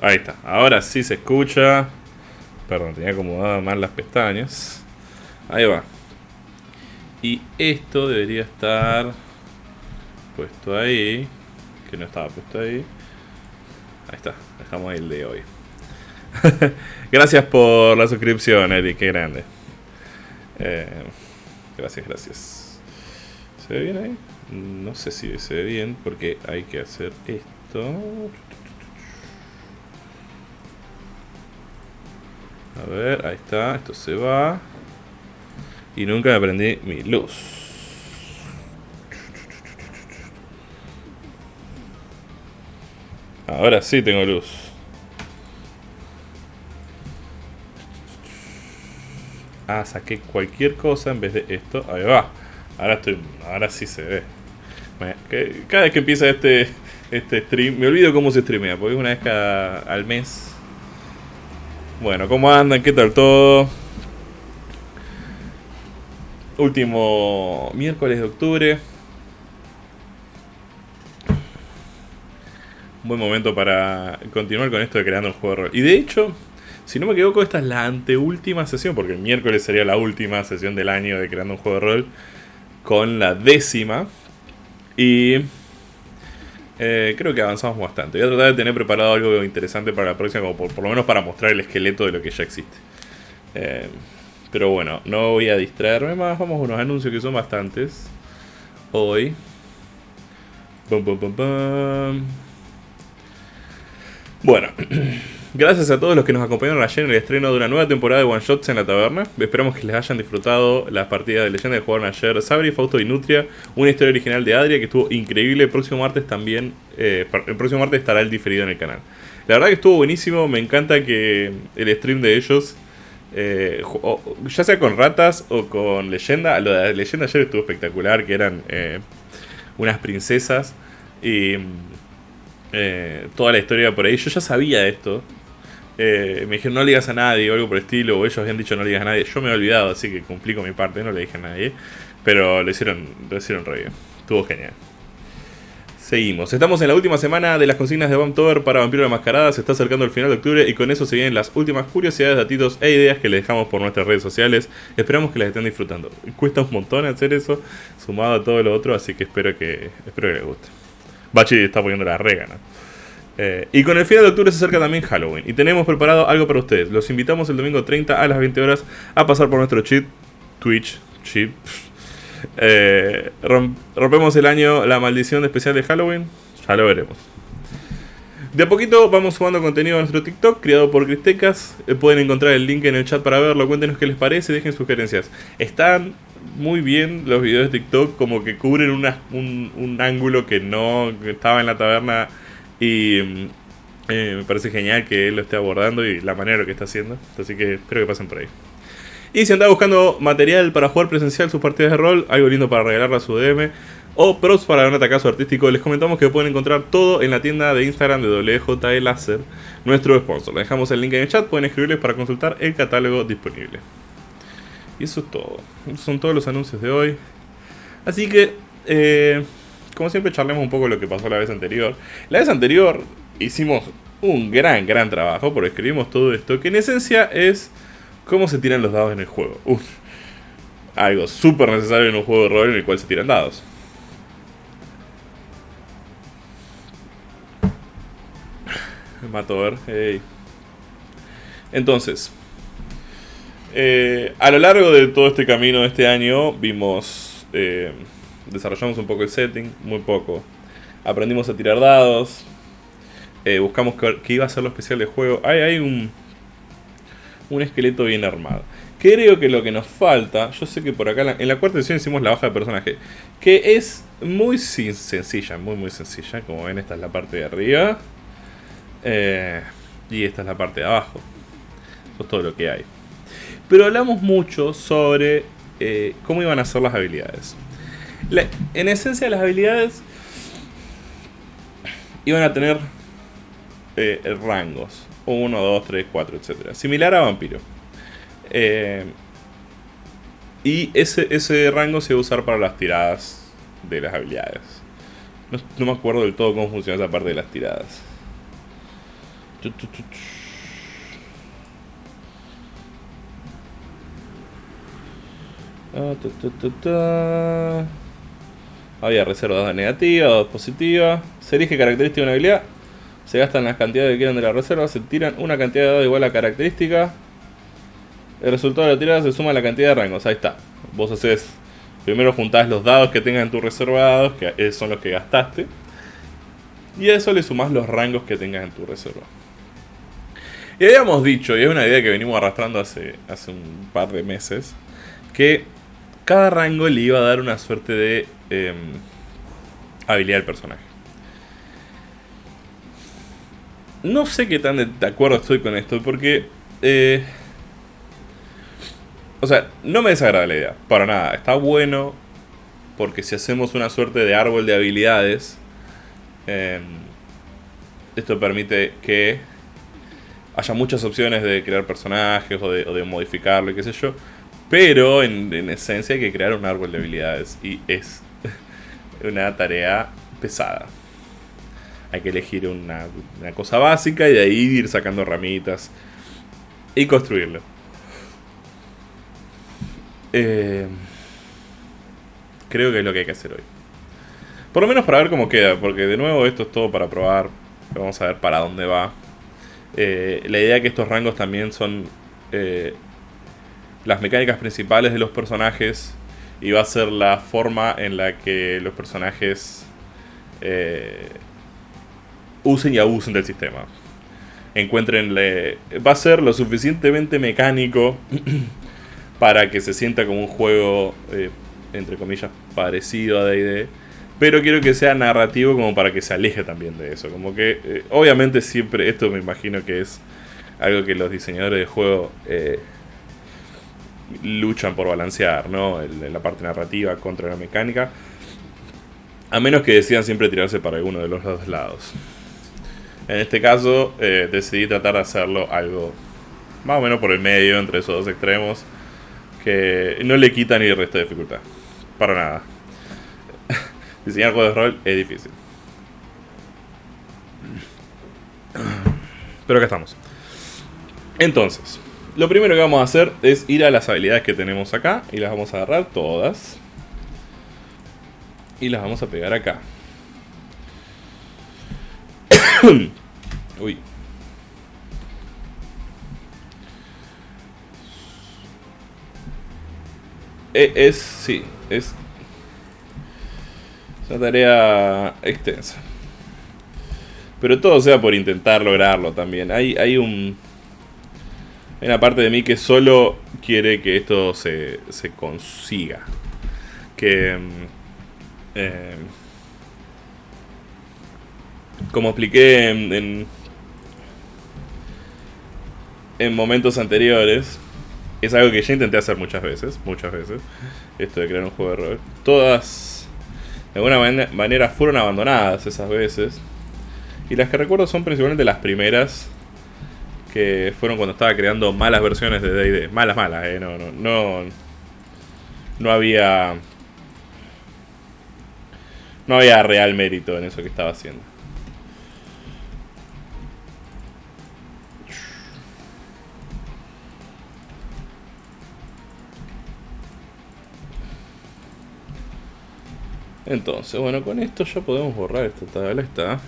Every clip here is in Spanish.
Ahí está. Ahora sí se escucha. Perdón, tenía acomodado mal las pestañas. Ahí va. Y esto debería estar puesto ahí. Que no estaba puesto ahí. Ahí está. Dejamos el de hoy. gracias por la suscripción, Eric. Qué grande. Eh, gracias, gracias. ¿Se ve bien ahí? No sé si se ve bien porque hay que hacer esto. Ver, ahí está. Esto se va. Y nunca me prendí mi luz. Ahora sí tengo luz. Ah, saqué cualquier cosa en vez de esto. Ahí va. Ahora estoy. Ahora sí se ve. Cada vez que empieza este, este stream, me olvido cómo se streamea, porque es una vez cada al mes. Bueno, ¿cómo andan? ¿Qué tal todo? Último miércoles de octubre. Un buen momento para continuar con esto de creando un juego de rol. Y de hecho, si no me equivoco, esta es la anteúltima sesión, porque el miércoles sería la última sesión del año de creando un juego de rol, con la décima. Y eh, creo que avanzamos bastante. Voy a tratar de tener preparado algo interesante para la próxima, como por, lo menos para mostrar el esqueleto de lo que ya existe. Eh, pero bueno, no voy a distraerme más. Vamos a unos anuncios que son bastantes. Hoy. Bueno. Gracias a todos los que nos acompañaron ayer en el estreno de una nueva temporada de One Shots en la taberna. Esperamos que les hayan disfrutado las partidas de leyenda que jugaron ayer Sabri, Fausto y Nutria. Una historia original de Adria que estuvo increíble. El próximo martes también. Eh, el próximo martes estará el diferido en el canal. La verdad que estuvo buenísimo. Me encanta que el stream de ellos. Eh, ya sea con ratas o con leyenda. Lo de leyenda ayer estuvo espectacular. Que eran eh, unas princesas. Y. toda la historia por ahí. Yo ya sabía esto. Eh, me dijeron no le a nadie o algo por el estilo, o ellos habían dicho no le a nadie. Yo me he olvidado, así que cumplí con mi parte, no le dije a nadie. Pero lo hicieron, lo hicieron re bien. Estuvo genial. Seguimos. Estamos en la última semana de las consignas de Tower para Vampiro de Mascarada. Se está acercando el final de octubre y con eso se vienen las últimas curiosidades, datitos e ideas que les dejamos por nuestras redes sociales. Esperamos que las estén disfrutando. Cuesta un montón hacer eso, sumado a todo lo otro, así que espero que, espero que les guste. Bachi está poniendo la rega, ¿no? Eh, y con el final de octubre se acerca también Halloween. Y tenemos preparado algo para ustedes. Los invitamos el domingo 30 a las 20 horas a pasar por nuestro cheat. Twitch. Cheat. Eh, rompemos el año la maldición especial de Halloween. Ya lo veremos. De a poquito vamos sumando contenido a nuestro TikTok, creado por Cristecas. Eh, pueden encontrar el link en el chat para verlo. Cuéntenos qué les parece, dejen sugerencias. Están muy bien los videos de TikTok, como que cubren un, un ángulo que no estaba en la taberna y mm, eh, me parece genial que él lo esté abordando y la manera que está haciendo. Así que espero que pasen por ahí. Y si anda buscando material para jugar presencial sus partidas de rol, algo lindo para regalarle a su DM, o pros para un atacazo artístico, les comentamos que pueden encontrar todo en la tienda de Instagram de WJ Láser, nuestro sponsor. Les dejamos el link en el chat, pueden escribirles para consultar el catálogo disponible. Y eso es todo. Son todos los anuncios de hoy. Así que, eh, como siempre charlemos un poco lo que pasó la vez anterior. La vez anterior hicimos un gran, gran trabajo porque escribimos todo esto, que en esencia es cómo se tiran los dados en el juego. algo súper necesario en un juego de rol en el cual se tiran dados. Mato a ver. Entonces, eh, a lo largo de todo este camino de este año vimos... Eh, desarrollamos un poco el setting, muy poco. Aprendimos a tirar dados. Eh, buscamos qué iba a ser lo especial del juego. Hay, hay un, un esqueleto bien armado. Creo que lo que nos falta, yo sé que por acá en la cuarta edición hicimos la baja de personaje, que es muy sencilla, muy muy sencilla. Como ven, esta es la parte de arriba. Eh, y esta es la parte de abajo. Eso es todo lo que hay. Pero hablamos mucho sobre eh, cómo iban a ser las habilidades en esencia las habilidades iban a tener eh, rangos. 1, 2, 3, 4, etc. Similar a vampiro. Eh, y ese, ese rango se va a usar para las tiradas de las habilidades. No, me acuerdo del todo cómo funciona esa parte de las tiradas. Ah, Había reservas de negativa, dos positivas. Se elige característica de una habilidad. Se gastan las cantidades que quieran de la reserva. Se tiran una cantidad de dados igual a característica. El resultado de la tirada se suma a la cantidad de rangos. Ahí está. Vos haces. Primero juntás los dados que tengas en tu reservados, que son los que gastaste. Y a eso le sumás los rangos que tengas en tu reserva. Y habíamos dicho, y es una idea que venimos arrastrando hace, hace un par de meses, que cada rango le iba a dar una suerte de em, habilidad al personaje. No sé qué tan de acuerdo estoy con esto, porque... Eh, o sea, no me desagrada la idea, para nada. Está bueno, porque si hacemos una suerte de árbol de habilidades, em, esto permite que haya muchas opciones de crear personajes o de, o de modificarlo, qué sé yo. Pero en, esencia hay que crear un árbol de habilidades y es una tarea pesada. Hay que elegir una, cosa básica y de ahí ir sacando ramitas y construirlo. Eh, creo que es lo que hay que hacer hoy. Por lo menos para ver cómo queda, porque de nuevo esto es todo para probar. Vamos a ver para dónde va. Eh, la idea es que estos rangos también son eh, las mecánicas principales de los personajes y va a ser la forma en la que los personajes eh, usen y abusen del sistema. Encuentrenle. Va a ser lo suficientemente mecánico para que se sienta como un juego, eh, entre comillas, parecido a DD. Pero quiero que sea narrativo como para que se aleje también de eso. Como que, eh, obviamente, siempre, esto me imagino que es algo que los diseñadores de juego luchan por balancear, ¿no? la parte narrativa contra la mecánica. A menos que decidan siempre tirarse para alguno de los dos lados. En este caso, eh, decidí tratar de hacerlo algo más o menos por el medio, entre esos dos extremos, que no le quita ni el resto de dificultad. Para nada. Diseñar juegos de rol es difícil. Pero acá estamos. Entonces, lo primero que vamos a hacer es ir a las habilidades que tenemos acá y las vamos a agarrar todas. Y las vamos a pegar acá. Uy. E, es, sí, es una tarea extensa. Pero todo sea por intentar lograrlo también. Hay, hay un hay una parte de mí que solo quiere que esto se, se consiga. Que... Mm, eh, como expliqué en, en, momentos anteriores, es algo que ya intenté hacer muchas veces, muchas veces, esto de crear un juego de rol. Todas, de alguna manera, fueron abandonadas esas veces. Y las que recuerdo son principalmente las primeras que fueron cuando estaba creando malas versiones de D&D. Malas, malas, eh. No, no, no, no había... No había real mérito en eso que estaba haciendo. Entonces, bueno, con esto ya podemos borrar esta tabla. Está.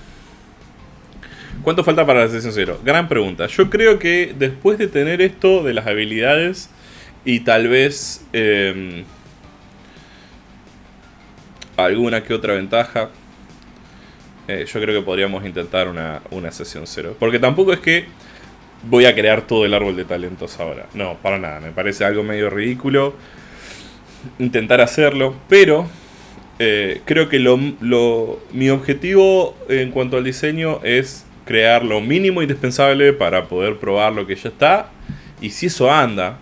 ¿Cuánto falta para la sesión 0? Gran pregunta. Yo creo que después de tener esto de las habilidades y tal vez em, alguna que otra ventaja, eh, yo creo que podríamos intentar una, una sesión 0. Porque tampoco es que voy a crear todo el árbol de talentos ahora. No, para nada. Me parece algo medio ridículo intentar hacerlo, pero eh, creo que lo, mi objetivo en cuanto al diseño es crear lo mínimo indispensable para poder probar lo que ya está. Y si eso anda,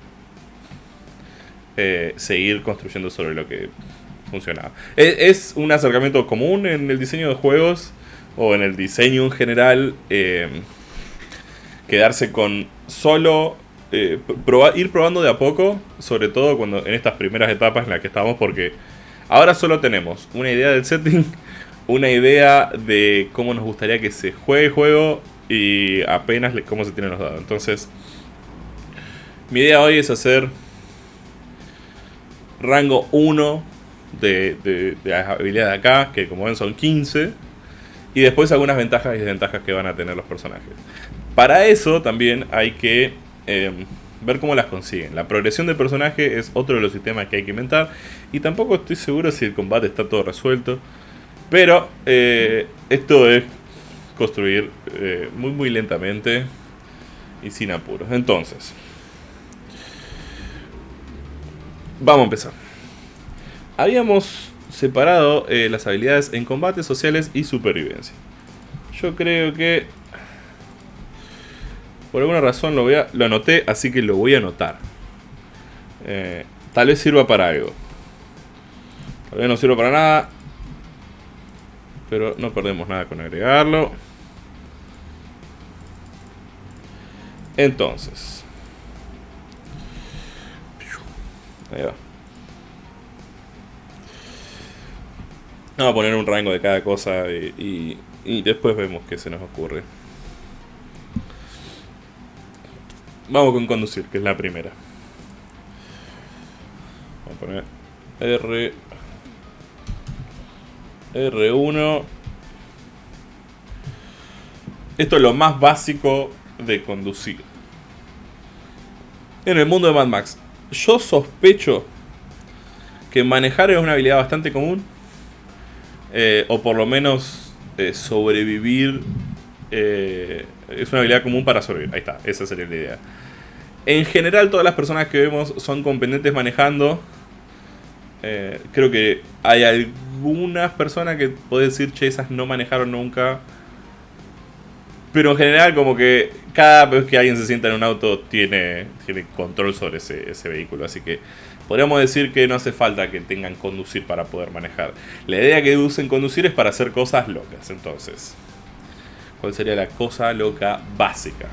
eh, seguir construyendo sobre lo que funcionaba. Es, un acercamiento común en el diseño de juegos o en el diseño en general. Eh, quedarse con solo eh, ir probando de a poco, sobre todo cuando en estas primeras etapas en las que estamos, porque ahora solo tenemos una idea del setting una idea de cómo nos gustaría que se juegue el juego y apenas cómo se tienen los dados. Entonces, mi idea hoy es hacer rango 1 de, de, de las habilidades de acá, que como ven son 15. Y después algunas ventajas y desventajas que van a tener los personajes. Para eso también hay que em, ver cómo las consiguen. La progresión del personaje es otro de los sistemas que hay que inventar. Y tampoco estoy seguro si el combate está todo resuelto. Pero eh, esto es construir eh, muy muy lentamente y sin apuros. Entonces, vamos a empezar. Habíamos separado eh, las habilidades en combate, sociales y supervivencia. Yo creo que por alguna razón lo, anoté, así que lo voy a anotar. Tal vez sirva para algo. Tal vez no sirva para nada. Pero no perdemos nada con agregarlo. Entonces. Ahí va. Vamos a poner un rango de cada cosa y, y, después vemos qué se nos ocurre. Vamos con conducir, que es la primera. Vamos a poner R R1 Esto es lo más básico de conducir En el mundo de Mad Max Yo sospecho que manejar es una habilidad bastante común eh, o por lo menos eh, sobrevivir eh, es una habilidad común para sobrevivir. Ahí está, esa sería la idea. En general todas las personas que vemos son competentes manejando. Creo que hay algunas personas que pueden decir, che, esas no manejaron nunca. Pero en general como que cada vez que alguien se sienta en un auto tiene, tiene control sobre ese, ese vehículo. Así que podríamos decir que no hace falta que tengan conducir para poder manejar. La idea que usen conducir es para hacer cosas locas, entonces. ¿Cuál sería la cosa loca básica?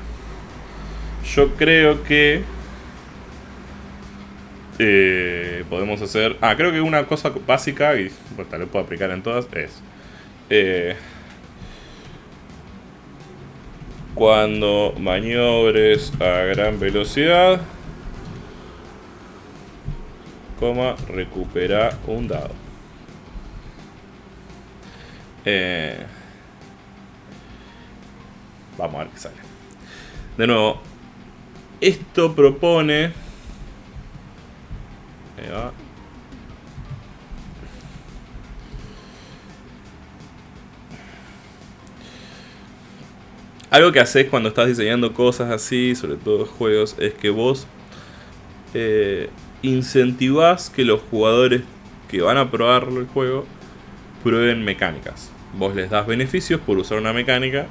Yo creo que... Eh, podemos hacer... Ah, creo que una cosa básica, y pues, tal vez puedo aplicar en todas, es... Eh, cuando maniobres a gran velocidad coma, recupera un dado. Eh, vamos a ver qué sale. De nuevo, esto propone... Algo que haces cuando estás diseñando cosas así, sobre todo juegos, es que vos eh, incentivás que los jugadores que van a probar el juego prueben mecánicas. Vos les das beneficios por usar una mecánica,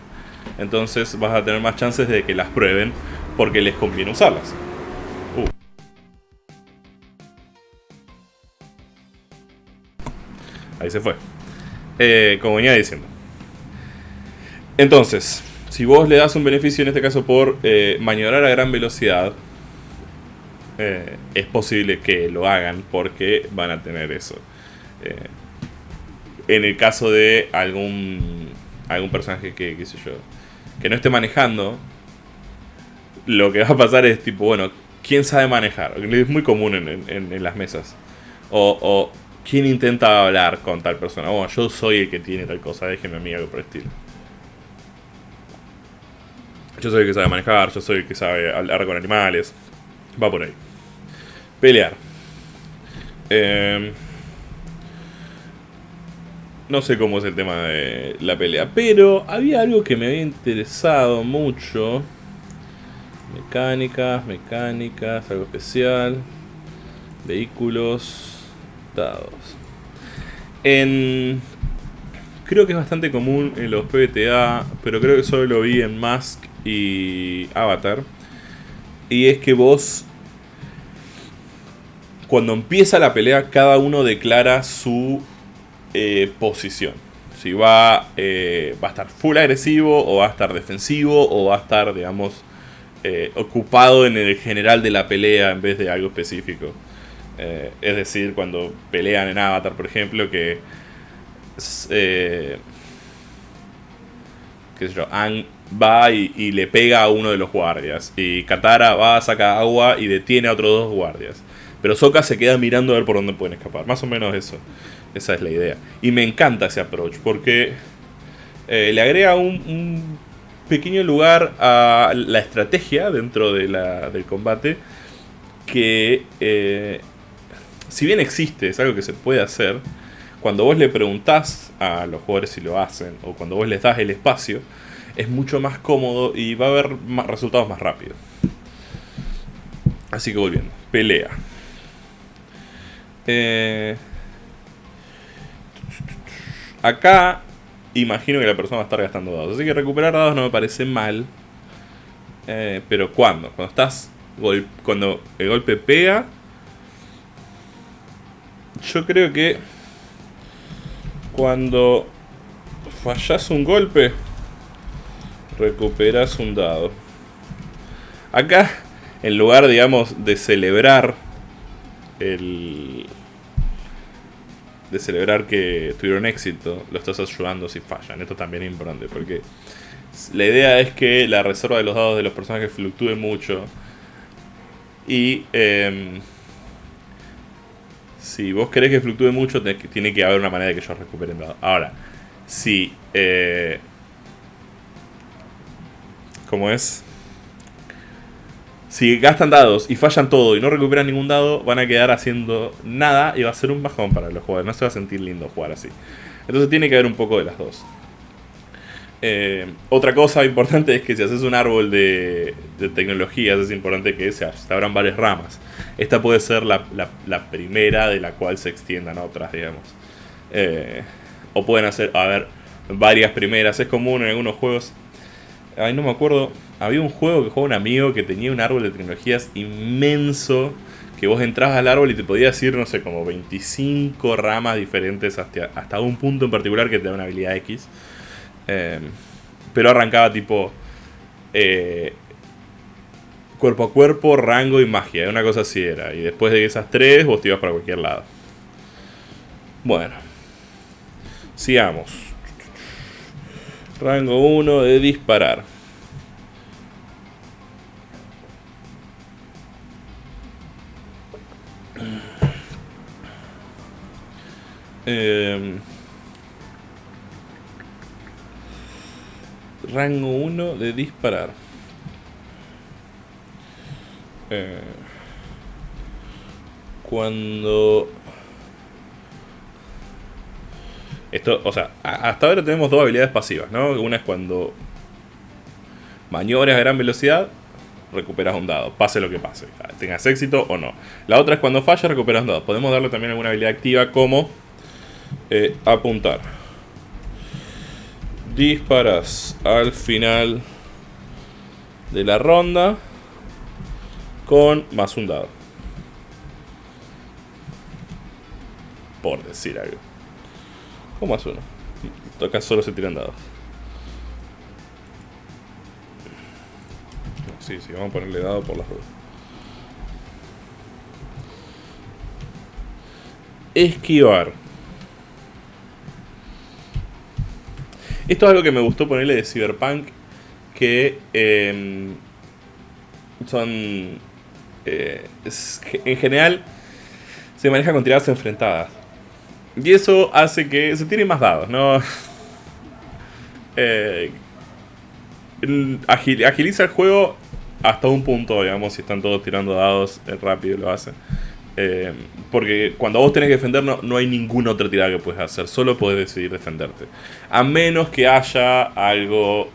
entonces vas a tener más chances de que las prueben porque les conviene usarlas. Ahí se fue. Eh, como venía diciendo. Entonces, si vos le das un beneficio en este caso por eh, maniobrar a gran velocidad, eh, es posible que lo hagan porque van a tener eso. En el caso de algún, algún personaje que, qué sé yo, que no esté manejando, lo que va a pasar es tipo, bueno, ¿quién sabe manejar? Es muy común en, las mesas. O, ¿quién intenta hablar con tal persona? Bueno, yo soy el que tiene tal cosa, déjeme a mí algo por el estilo. Yo soy el que sabe manejar, yo soy el que sabe hablar con animales. Va por ahí. Pelear. Em, no sé cómo es el tema de la pelea, pero había algo que me había interesado mucho. Mecánicas, mecánicas, algo especial. Vehículos, En... Creo que es bastante común en los PBTA, pero creo que solo lo vi en Mask y Avatar. Y es que vos cuando empieza la pelea, cada uno declara su eh, posición. Si va, eh, va a estar full agresivo, o va a estar defensivo, o va a estar, digamos, eh, ocupado en el general de la pelea en vez de algo específico. Es decir, cuando pelean en Avatar, por ejemplo, que qué sé yo, va y, le pega a uno de los guardias. Y Katara va, saca agua y detiene a otros dos guardias. Pero Sokka se queda mirando a ver por dónde pueden escapar. Más o menos eso. Esa es la idea. Y me encanta ese approach porque eh, le agrega un, pequeño lugar a la estrategia dentro de la, del combate que eh, si bien existe, es algo que se puede hacer, cuando vos le preguntás a los jugadores si lo hacen o cuando vos les das el espacio, es mucho más cómodo y va a haber resultados más rápidos. Así que volviendo, pelea. Eh, acá imagino que la persona va a estar gastando dados. Así que recuperar dados no me parece mal. Eh, pero ¿cuándo? Cuando estás. Cuando el golpe pega. Yo creo que. Cuando fallas un golpe. Recuperas un dado. Acá, en lugar, digamos, de celebrar el, de celebrar que tuvieron éxito, lo estás ayudando si fallan. Esto también es importante porque la idea es que la reserva de los dados de los personajes fluctúe mucho. Y em, si vos querés que fluctúe mucho, tiene que haber una manera de que ellos recuperen dados. Ahora, si... Eh, ¿Cómo es? Si gastan dados y fallan todo y no recuperan ningún dado, van a quedar haciendo nada y va a ser un bajón para los jugadores. No se va a sentir lindo jugar así. Entonces tiene que haber un poco de las dos. Eh, otra cosa importante es que si haces un árbol de, tecnologías, es importante que se, abran varias ramas. Esta puede ser la, primera de la cual se extiendan otras, digamos. Eh, o pueden hacer, a ver, varias primeras. Es común en algunos juegos Ay, no me acuerdo. Había un juego que jugaba un amigo que tenía un árbol de tecnologías inmenso. Que vos entrabas al árbol y te podías ir, no sé, como 25 ramas diferentes hasta, hasta un punto en particular que te da una habilidad X. Em, pero arrancaba tipo eh, cuerpo a cuerpo, rango y magia. Una cosa así era. Y después de esas tres, vos te ibas para cualquier lado. Bueno. Sigamos. Rango 1 de disparar. Em, rango 1 de disparar. Eh, cuando Esto, o sea, hasta ahora tenemos dos habilidades pasivas, ¿no? Una es cuando maniobras a gran velocidad, recuperas un dado, pase lo que pase, tengas éxito o no. La otra es cuando fallas, recuperas un dado. Podemos darle también alguna habilidad activa como eh, apuntar. Disparas al final de la ronda con más un dado. Por decir algo. O más uno. Acá solo se tiran dados. Sí, sí, vamos a ponerle dado por las dos. Esquivar. Esto es algo que me gustó ponerle de Cyberpunk. Que em, son... Eh, en general se maneja con tiradas enfrentadas. Y eso hace que se tiren más dados, ¿no? Eh, agiliza el juego hasta un punto, digamos, si están todos tirando dados eh, rápido lo hacen. Eh, porque cuando vos tenés que defender no, hay ninguna otra tirada que puedes hacer, solo podés decidir defenderte. A menos que haya algo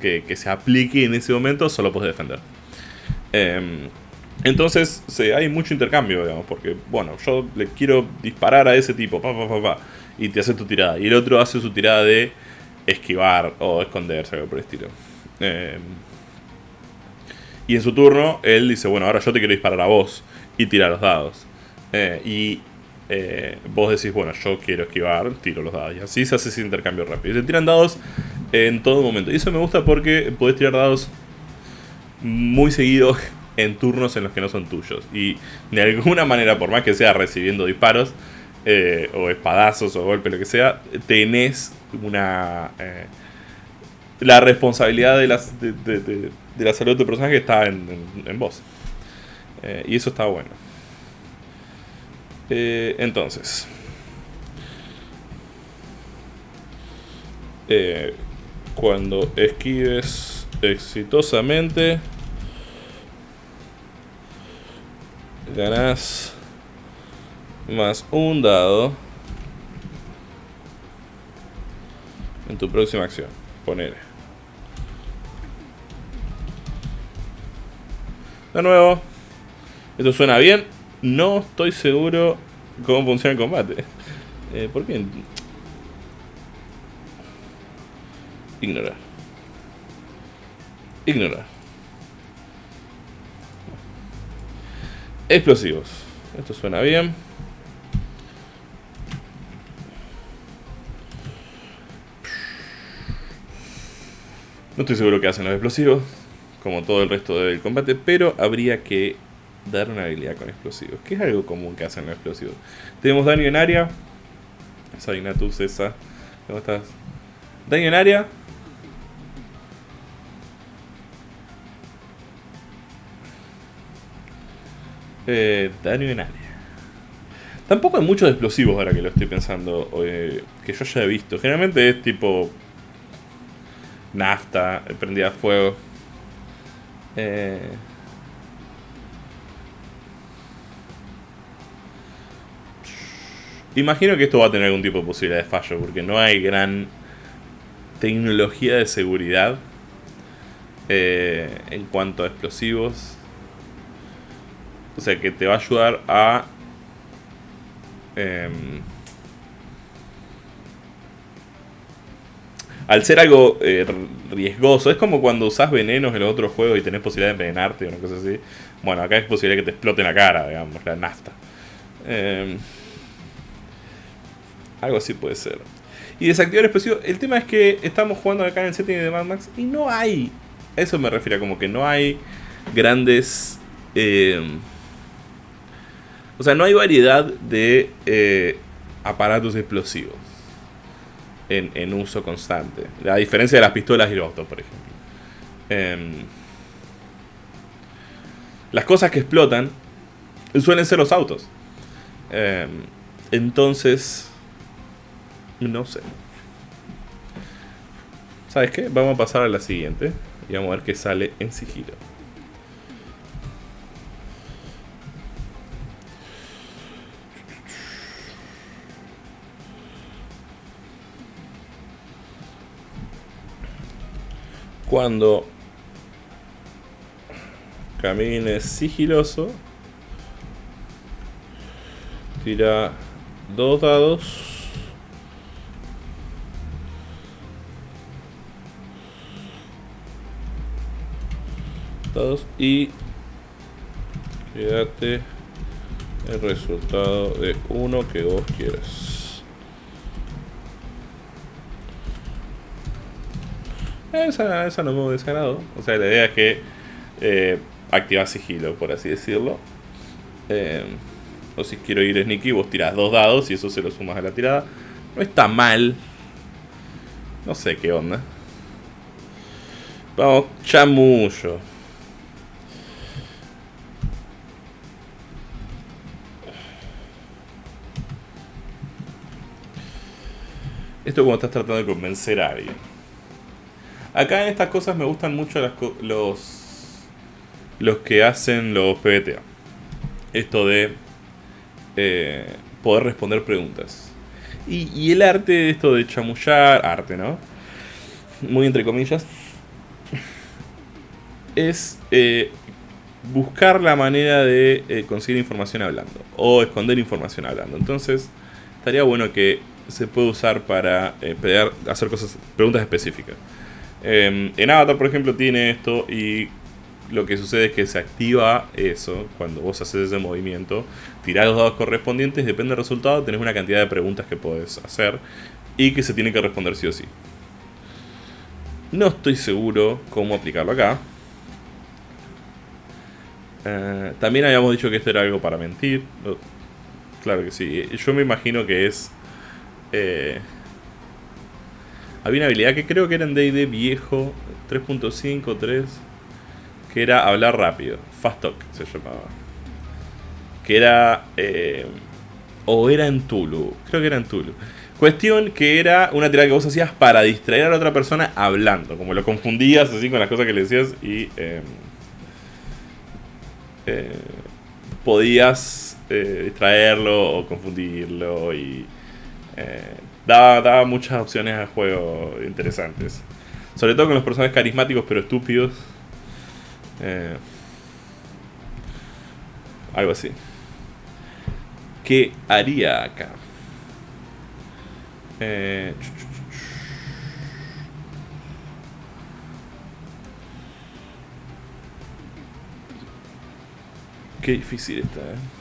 que, se aplique en ese momento, solo podés defender. Entonces hay mucho intercambio, digamos, porque, bueno, yo le quiero disparar a ese tipo, pa, pa, pa, pa, y te hace tu tirada. Y el otro hace su tirada de esquivar o esconderse, algo por el estilo. Em, y en su turno, él dice, bueno, ahora yo te quiero disparar a vos y tirar los dados. Eh, y eh, vos decís, bueno, yo quiero esquivar, tiro los dados. Y así se hace ese intercambio rápido. Y se tiran dados en todo momento. Y eso me gusta porque podés tirar dados muy seguido en turnos en los que no son tuyos. Y de alguna manera, por más que sea recibiendo disparos, eh, o espadazos, o golpes, lo que sea, tenés una... La responsabilidad de, las, de, de, de, la salud de tu personaje está en, en vos. Eh, y eso está bueno. Eh, entonces. Eh, cuando esquives exitosamente, ganás más un dado en tu próxima acción. Ponele. De nuevo. Esto suena bien. No estoy seguro cómo funciona el combate. Eh, ¿Por qué? Ignorar. Ignorar. Explosivos. Esto suena bien. No estoy seguro qué hacen los explosivos, como todo el resto del combate, pero habría que dar una habilidad con explosivos, que es algo común que hacen los explosivos. Tenemos daño en área. Sagnatus, esa. ¿Cómo estás? Daño en área. Eh, daño en área. Tampoco hay muchos explosivos ahora que lo estoy pensando, eh, que yo ya he visto. Generalmente es tipo nafta, prendida a fuego. Eh, imagino que esto va a tener algún tipo de posibilidad de fallo, porque no hay gran tecnología de seguridad eh, en cuanto a explosivos. O sea, que te va a ayudar a... em, al ser algo eh, riesgoso, es como cuando usás venenos en los otros juegos y tenés posibilidad de envenenarte o una cosa así. Bueno, acá es posibilidad que te explote en la cara, digamos, la nafta. Em, algo así puede ser. Y desactivar explosivo. El tema es que estamos jugando acá en el setting de Mad Max y no hay. A eso me refiero, como que no hay grandes. em, o sea, no hay variedad de eh, aparatos explosivos en, en uso constante. A diferencia de las pistolas y los autos, por ejemplo. Em, las cosas que explotan suelen ser los autos. Em, entonces, no sé. ¿Sabes qué? Vamos a pasar a la siguiente. Y vamos a ver qué sale en sigilo. Cuando camines sigiloso, tira dos dados. Y quédate el resultado de uno que vos quieras. Esa, esa no me desagrado. O sea, la idea es que eh, sigilo, por así decirlo. Eh, o si quiero ir sneaky, vos tirás dos dados y eso se lo sumas a la tirada. No está mal. No sé qué onda. Vamos, chamullo. Esto como estás tratando de convencer a alguien. Acá en estas cosas me gustan mucho las los los que hacen los PBTA. Esto de eh, poder responder preguntas. Y, y el arte de esto de chamullar, arte, ¿no? Muy entre comillas. Es eh, buscar la manera de eh, conseguir información hablando. O esconder información hablando. Entonces, estaría bueno que se pueda usar para eh, hacer cosas, preguntas específicas. Eh, en Avatar, por ejemplo, tiene esto y lo que sucede es que se activa eso cuando vos haces ese movimiento. Tirás los dados correspondientes, depende del resultado, tenés una cantidad de preguntas que podés hacer y que se tienen que responder sí o sí. No estoy seguro cómo aplicarlo acá. Eh, también habíamos dicho que esto era algo para mentir. Claro que sí. Yo me imagino que es. Eh, Había una habilidad que creo que era en D&D viejo, 3.5, 3, que era hablar rápido. Fast Talk se llamaba. Que era... Eh, o era en Tulu, creo que era en Tulu. Cuestión que era una tirada que vos hacías para distraer a la otra persona hablando. Como lo confundías así con las cosas que le decías y... Em, eh, podías eh, distraerlo o confundirlo y... Daba, daba, muchas opciones a juego interesantes. Sobre todo con los personajes carismáticos pero estúpidos. Eh, algo así. ¿Qué haría acá? Eh, qué difícil está, ¿eh?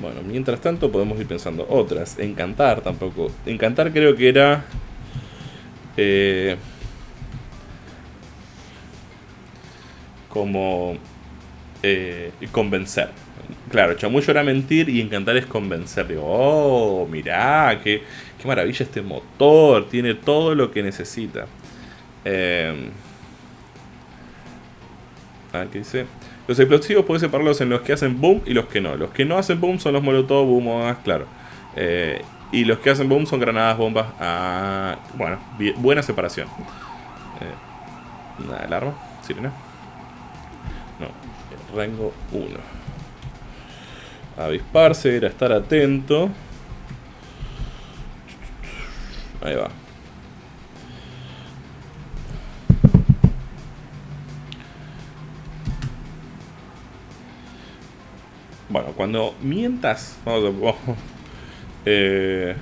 Bueno, mientras tanto podemos ir pensando otras. Encantar tampoco. Encantar creo que era... Eh, como eh, convencer. Claro, chamullo era mentir y encantar es convencer. Digo, oh, mirá, qué, qué maravilla este motor, tiene todo lo que necesita. Eh, a qué dice. Los explosivos puedes separarlos en los que hacen boom y los que no. Los que no hacen boom son los molotov, boom, claro. Eh, y los que hacen boom son granadas, bombas. Ah, bueno, buena separación. Eh, alarma, sirena. No, rango 1. Avisparse, era estar atento. Ahí va. Bueno, cuando mientas, vamos a... Eh,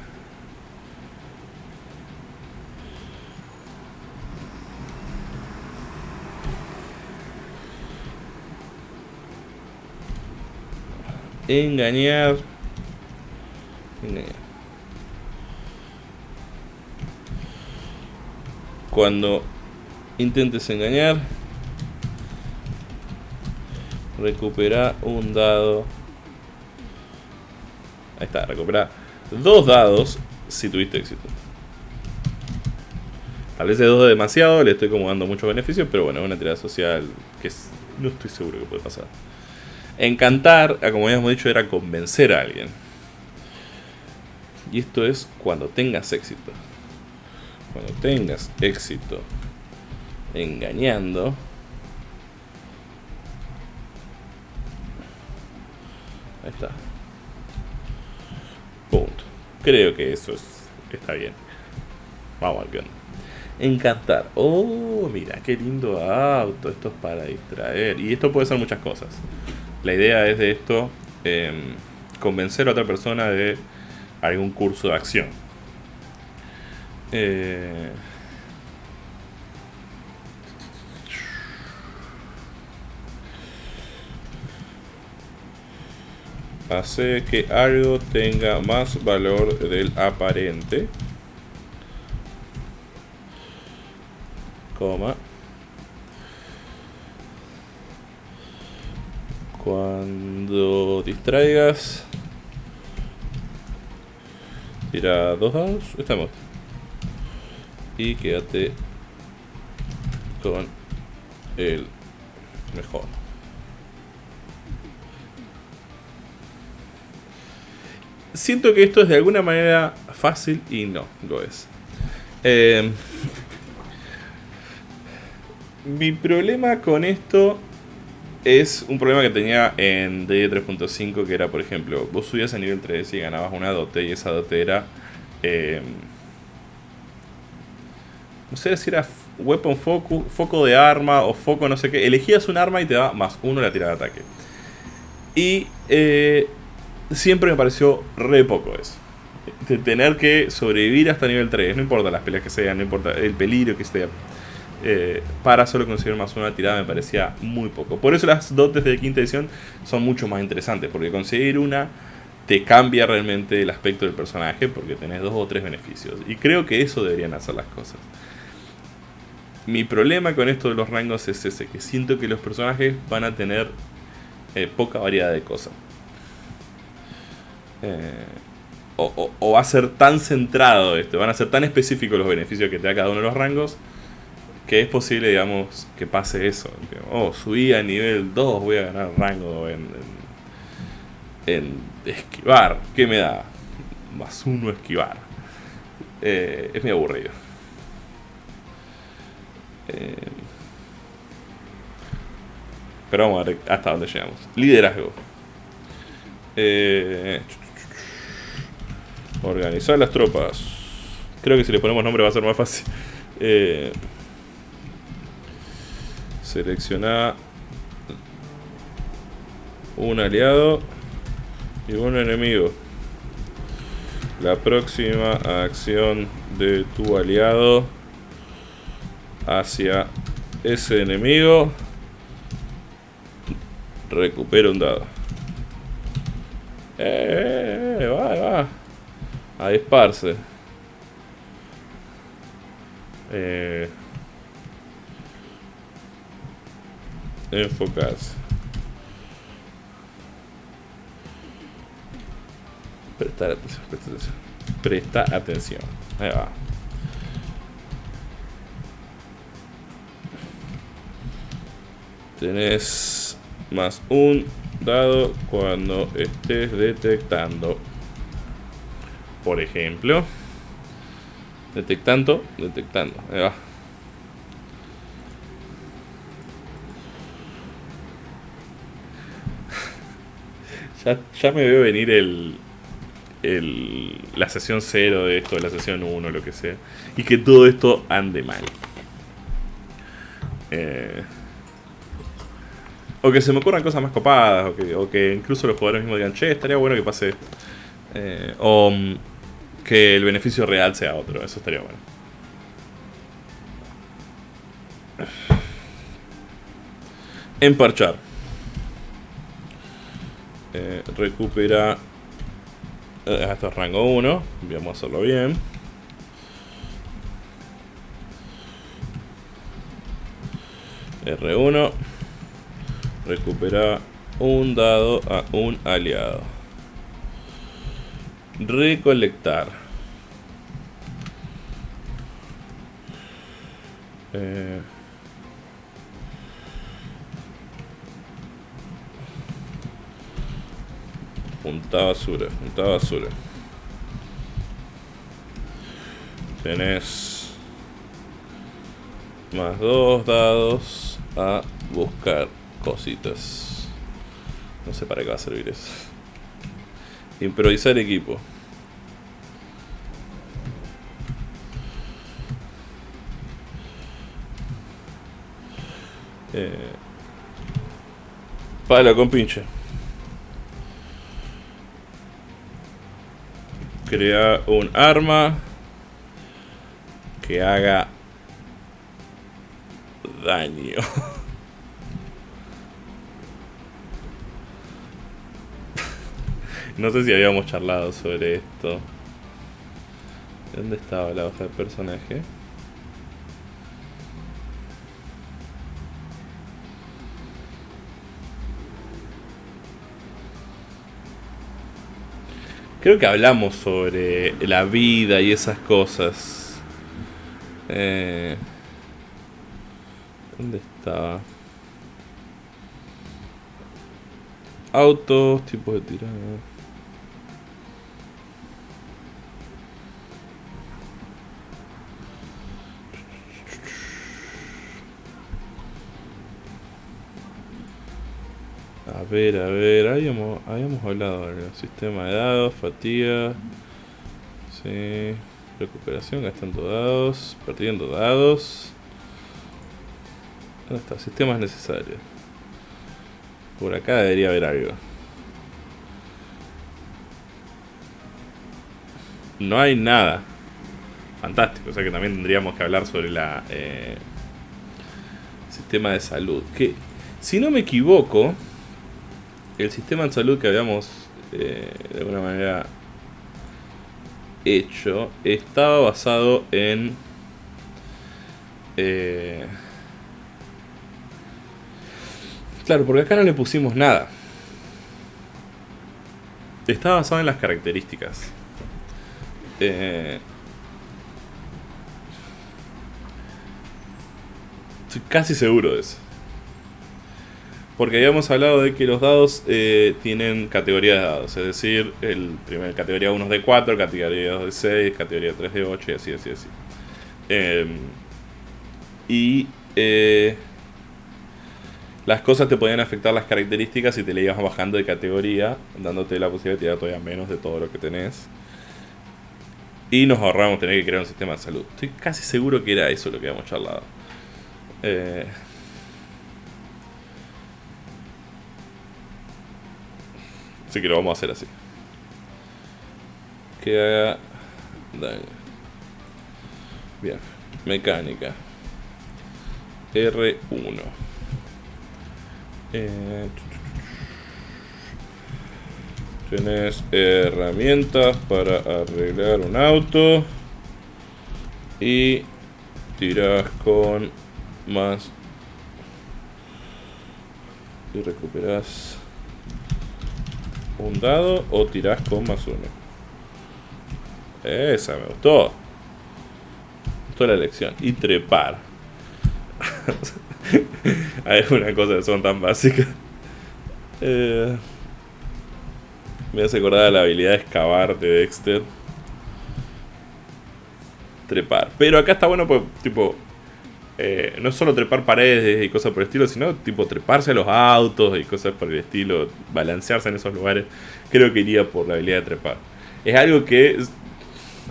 engañar engañar. Cuando intentes engañar recupera un dado Ahí está, recupera dos dados si tuviste éxito. Tal vez de dos de demasiado, le estoy como dando muchos beneficios, pero bueno, es una tirada social que no estoy seguro que puede pasar. Encantar, ah, como habíamos dicho, era convencer a alguien. Y esto es cuando tengas éxito. Cuando tengas éxito engañando. Ahí está. Creo que eso es, está bien. Vamos al onda. Encantar. Oh, mira, qué lindo auto. Esto es para distraer. Y esto puede ser muchas cosas. La idea es de esto em, convencer a otra persona de algún curso de acción. Eh, hace que algo tenga más valor del aparente. Coma. Cuando distraigas. Tira dos dados. Estamos. Y quédate con el mejor. Siento que esto es de alguna manera fácil y no lo es. Eh, mi problema con esto es un problema que tenía en D 3.5 que era, por ejemplo, vos subías a nivel 3 y ganabas una dote y esa dote era... Eh, no sé si era weapon focus, foco de arma o foco no sé qué. Elegías un arma y te daba más uno la tirada de ataque. Y eh, siempre me pareció re poco eso. De tener que sobrevivir hasta nivel 3, no importa las peleas que sean, no importa el peligro que esté. Eh, para solo conseguir más una tirada me parecía muy poco. Por eso las dotes de quinta edición son mucho más interesantes, porque conseguir una te cambia realmente el aspecto del personaje, porque tenés dos o tres beneficios. Y creo que eso deberían hacer las cosas. Mi problema con esto de los rangos es ese, que siento que los personajes van a tener eh, poca variedad de cosas. Eh, o, va a ser tan centrado esto, van a ser tan específicos los beneficios que te da cada uno de los rangos, que es posible, digamos, que pase eso. oh, subí a nivel 2, voy a ganar rango en, en, esquivar. ¿Qué me da? Más uno esquivar. Eh, es muy aburrido. Eh, pero vamos a ver hasta dónde llegamos. Liderazgo. Eh, organizar las tropas. Creo que si le ponemos nombre va a ser más fácil. Eh, un aliado y un enemigo. La próxima acción de tu aliado hacia ese enemigo recupera un dado. Eh, va, va. A disparse. Eh, enfocarse. Prestar atención, presta atención. Presta atención. Ahí va. Tenés más un dado cuando estés detectando. Por ejemplo. Detectando, detectando. Ahí va. ya, ya me veo venir el, el, la sesión 0 de esto, la sesión 1, lo que sea. Y que todo esto ande mal. Eh, o que se me ocurran cosas más copadas, o que, incluso los jugadores mismos digan, che, estaría bueno que pase esto. Eh, o mm, que el beneficio real sea otro, eso estaría bueno. Emparchar. Eh, recupera eh, esto es rango 1. Vamos a hacerlo bien. R1. Recupera un dado a un aliado. Recolectar. Eh, Junta basura, junta basura. Tenés más dos dados a buscar cositas. No sé para qué va a servir eso. Improvisar equipo. Eh, pala con pinche. Crea un arma que haga daño. no sé si habíamos charlado sobre esto. ¿Dónde estaba la hoja de personaje? Creo que hablamos sobre la vida y esas cosas. Eh, ¿Dónde estaba? Autos, tipos de tirada. A ver, a ver, habíamos, habíamos hablado del sistema de dados, fatiga, sí, recuperación, gastando dados, perdiendo dados. ¿Dónde está? Sistemas necesarios. Por acá debería haber algo. No hay nada. Fantástico, o sea que también tendríamos que hablar sobre la... Eh, sistema de salud. Que, si no me equivoco, el sistema de salud que habíamos eh, de alguna manera hecho estaba basado en eh, claro porque acá no le pusimos nada estaba basado en las características Eh, estoy casi seguro de eso. Porque habíamos hablado de que los dados eh, tienen categorías de dados. Es decir, el primer, categoría 1 es de 4, categoría 2 de 6, categoría 3 de 8 y así, así, así. Em, y eh, las cosas te podían afectar las características si te le ibas bajando de categoría, dándote la posibilidad de tirar todavía menos de todo lo que tenés. Y nos ahorramos tener que crear un sistema de salud. Estoy casi seguro que era eso lo que habíamos charlado. Eh, Así que lo vamos a hacer así. Que haga daño. Bien. Mecánica. R1. Eh, Tienes herramientas para arreglar un auto. Y tiras con más. Y recuperas un dado o tirás con más uno. Esa me gustó. Gustó la elección. Y trepar. Hay una cosa que son tan básicas. Eh, me hace acordar de la habilidad de excavar de Dexter. Trepar. Pero acá está bueno pues, tipo, eh, no solo trepar paredes y cosas por el estilo, sino tipo treparse a los autos y cosas por el estilo, balancearse en esos lugares. Creo que iría por la habilidad de trepar. Es algo que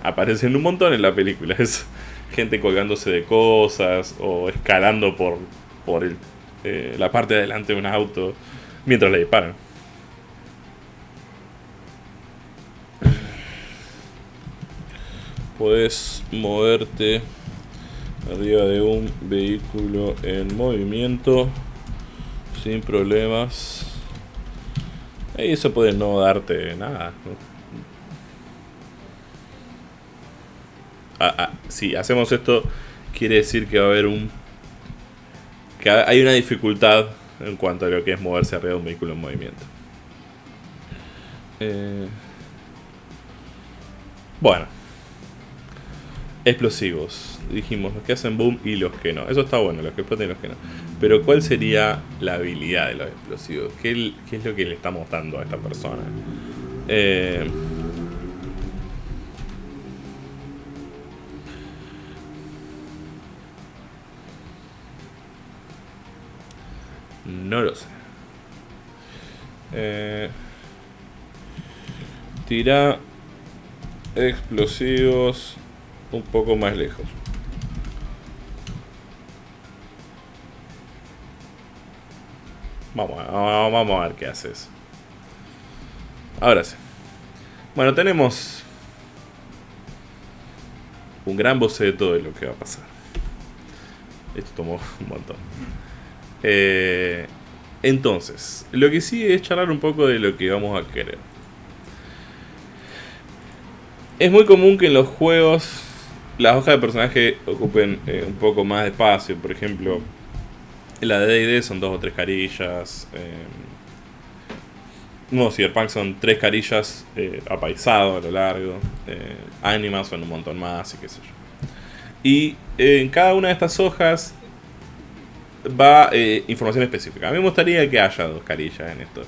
aparece en un montón en la película. Es gente colgándose de cosas o escalando por, por eh, la parte de adelante de un auto mientras le disparan. Puedes moverte arriba de un vehículo en movimiento sin problemas. Y eso puede no darte nada ah, ah, si hacemos esto quiere decir que va a haber un que hay una dificultad en cuanto a lo que es moverse arriba de un vehículo en movimiento. Eh, bueno explosivos dijimos los que hacen boom y los que no. Eso está bueno, los que explotan y los que no. Pero ¿cuál sería la habilidad de los explosivos? ¿Qué, es lo que le estamos dando a esta persona? Eh, no lo sé. Eh, tira explosivos un poco más lejos. Vamos, vamos a ver qué haces. Ahora sí. Bueno, tenemos un gran boceto de lo que va a pasar. Esto tomó un montón. Eh, entonces, lo que sí es charlar un poco de lo que vamos a querer. Es muy común que en los juegos las hojas de personaje ocupen eh, un poco más de espacio. Por ejemplo, la de D&D son dos o tres carillas. Eh, no, Cyberpunk son tres carillas eh, apaisado a lo largo. Eh, Animas son un montón más y qué sé yo. Y en cada una de estas hojas va información específica. A mí me gustaría que haya dos carillas en esto.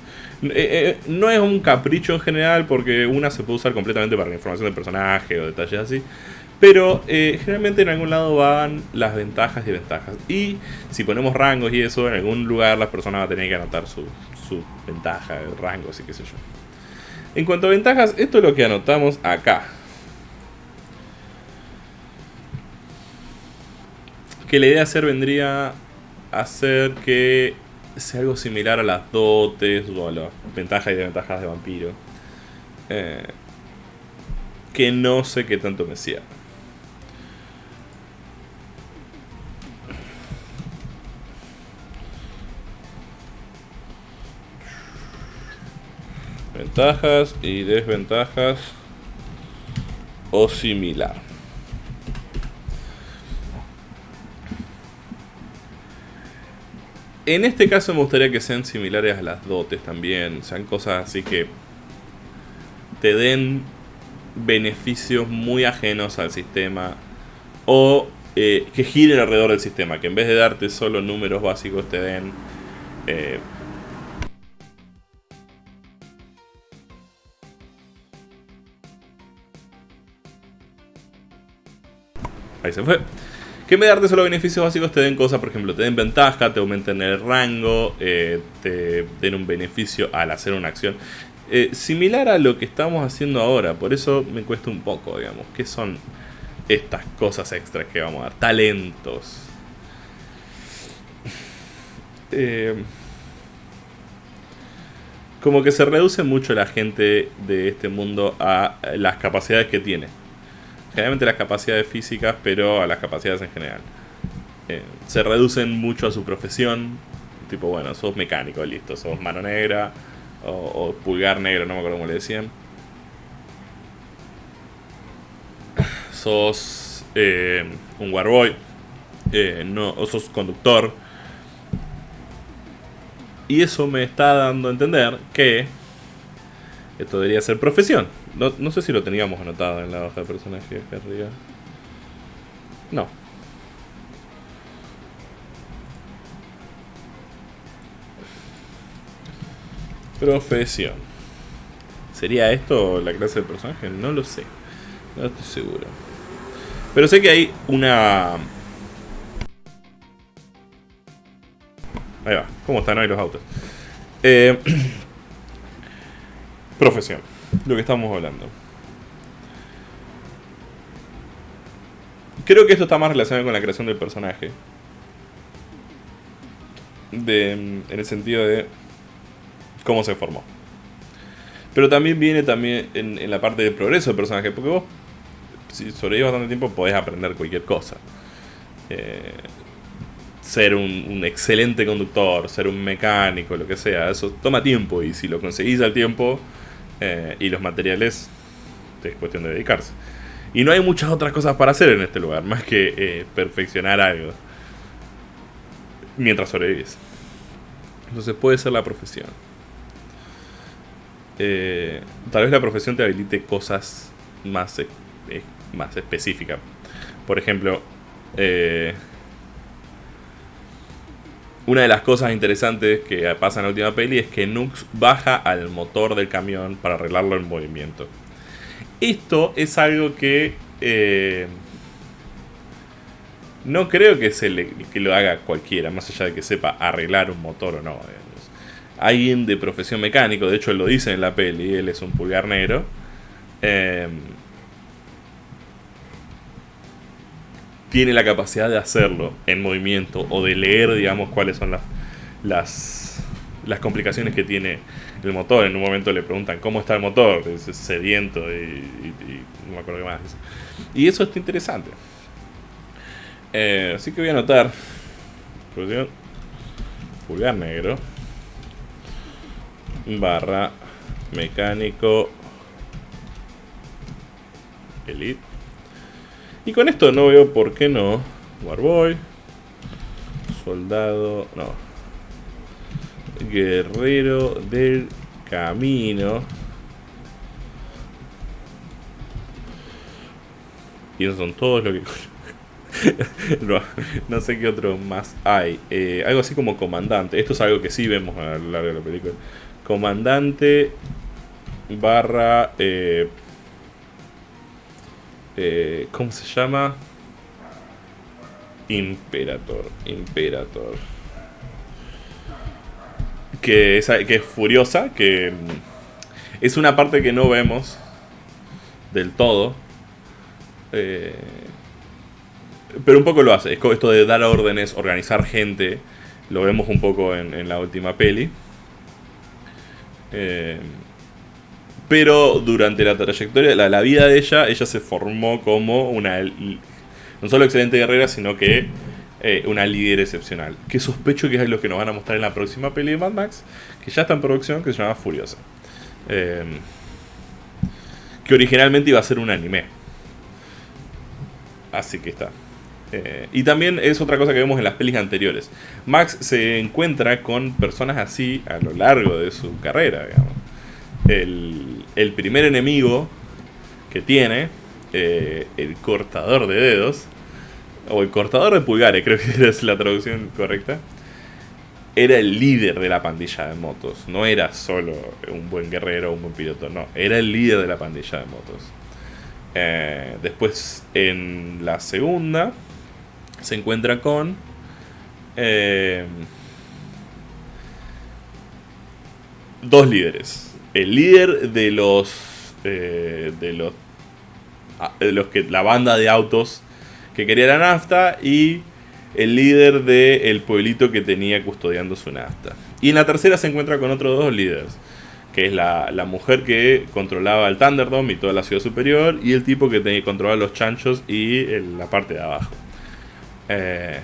no es un capricho en general porque una se puede usar completamente para la información del personaje o detalles así. Pero eh, generalmente en algún lado van las ventajas y ventajas. Y si ponemos rangos y eso, en algún lugar las personas van a tener que anotar su, su ventaja, rangos y qué sé yo. En cuanto a ventajas, esto es lo que anotamos acá. Que la idea de hacer vendría a hacer que sea algo similar a las dotes o a las ventajas y desventajas de vampiro. Eh, que no sé qué tanto me cierra. Ventajas y desventajas o similar. En este caso me gustaría que sean similares a las dotes también, sean cosas así que te den beneficios muy ajenos al sistema o eh, que giren alrededor del sistema, que en vez de darte solo números básicos te den... Eh, ahí se fue. Que en vez de darte solo beneficios básicos te den cosas, por ejemplo, te den ventaja, te aumenten el rango, eh, te den un beneficio al hacer una acción. similar a lo que estamos haciendo ahora, por eso me cuesta un poco, digamos, que son estas cosas extras que vamos a dar. Talentos. Eh, como que se reduce mucho la gente de este mundo a las capacidades que tiene. Generalmente las capacidades físicas, pero a las capacidades en general. Eh, se reducen mucho a su profesión. Tipo, bueno, sos mecánico, listo. Sos mano negra o, pulgar negro, no me acuerdo cómo le decían. sos eh, un warboy, eh, no, o sos conductor. Y eso me está dando a entender que esto debería ser profesión. No, sé si lo teníamos anotado en la hoja de personaje acá arriba. No. Profesión. ¿Sería esto la clase de personaje? No lo sé. No estoy seguro. Pero sé que hay una... Ahí va. ¿Cómo están hoy los autos? Eh, profesión. Lo que estamos hablando. Creo que esto está más relacionado con la creación del personaje. De, en el sentido de cómo se formó. Pero también viene también en, la parte del progreso del personaje. Porque vos si sobrevives bastante tiempo podés aprender cualquier cosa. Eh, ser un, excelente conductor, ser un mecánico, lo que sea, eso toma tiempo y si lo conseguís al tiempo eh, y los materiales, es cuestión de dedicarse. Y no hay muchas otras cosas para hacer en este lugar, más que eh, perfeccionar algo mientras sobrevives. Entonces puede ser la profesión. tal vez la profesión te habilite cosas más más específica. Por ejemplo, eh, una de las cosas interesantes que pasa en la última peli es que Nux baja al motor del camión para arreglarlo en movimiento. Esto es algo que eh, no creo que, se le, que lo haga cualquiera, más allá de que sepa arreglar un motor o no. Alguien de profesión mecánico, de hecho él lo dice en la peli, él es un pulgar negro. Eh, tiene la capacidad de hacerlo en movimiento o de leer, digamos, cuáles son las, las, las complicaciones que tiene el motor. En un momento le preguntan cómo está el motor, es sediento y, no me acuerdo qué más. Y eso está interesante. Eh, así que voy a anotar pulgar negro barra mecánico elite y con esto no veo por qué no. Warboy. Soldado. No. Guerrero del camino. Y esos son todos lo que... no, sé qué otro más hay. Eh, algo así como comandante. Esto es algo que sí vemos a lo largo de la película. Comandante barra eh, eh, ¿Cómo se llama? Imperator. Imperator. Que es, que es furiosa, que mm, es una parte que no vemos del todo. Eh, pero un poco lo hace. Es esto de dar órdenes, organizar gente. Lo vemos un poco en, la última peli. Eh, pero durante la trayectoria, la, la vida de ella, ella se formó como una no solo excelente guerrera, sino que eh, una líder excepcional. Que sospecho que es lo que nos van a mostrar en la próxima peli de Mad Max, que ya está en producción, que se llama Furiosa. Eh, que originalmente iba a ser un anime. Así que está. Eh, y también es otra cosa que vemos en las pelis anteriores. Max se encuentra con personas así a lo largo de su carrera, digamos el, primer enemigo que tiene, eh, el cortador de dedos, o el cortador de pulgares, creo que es la traducción correcta, era el líder de la pandilla de motos. No era solo un buen guerrero o un buen piloto, no. Era el líder de la pandilla de motos. Eh, después, en la segunda, se encuentra con... Eh, dos líderes. El líder de los... Eh, de los... Ah, de los que... La banda de autos que quería la nafta y el líder del pueblito que tenía custodiando su nafta. Y en la tercera se encuentra con otros dos líderes, que es la, mujer que controlaba el Thunderdome y toda la ciudad superior, y el tipo que tenía, controlaba los chanchos y la parte de abajo. Eh,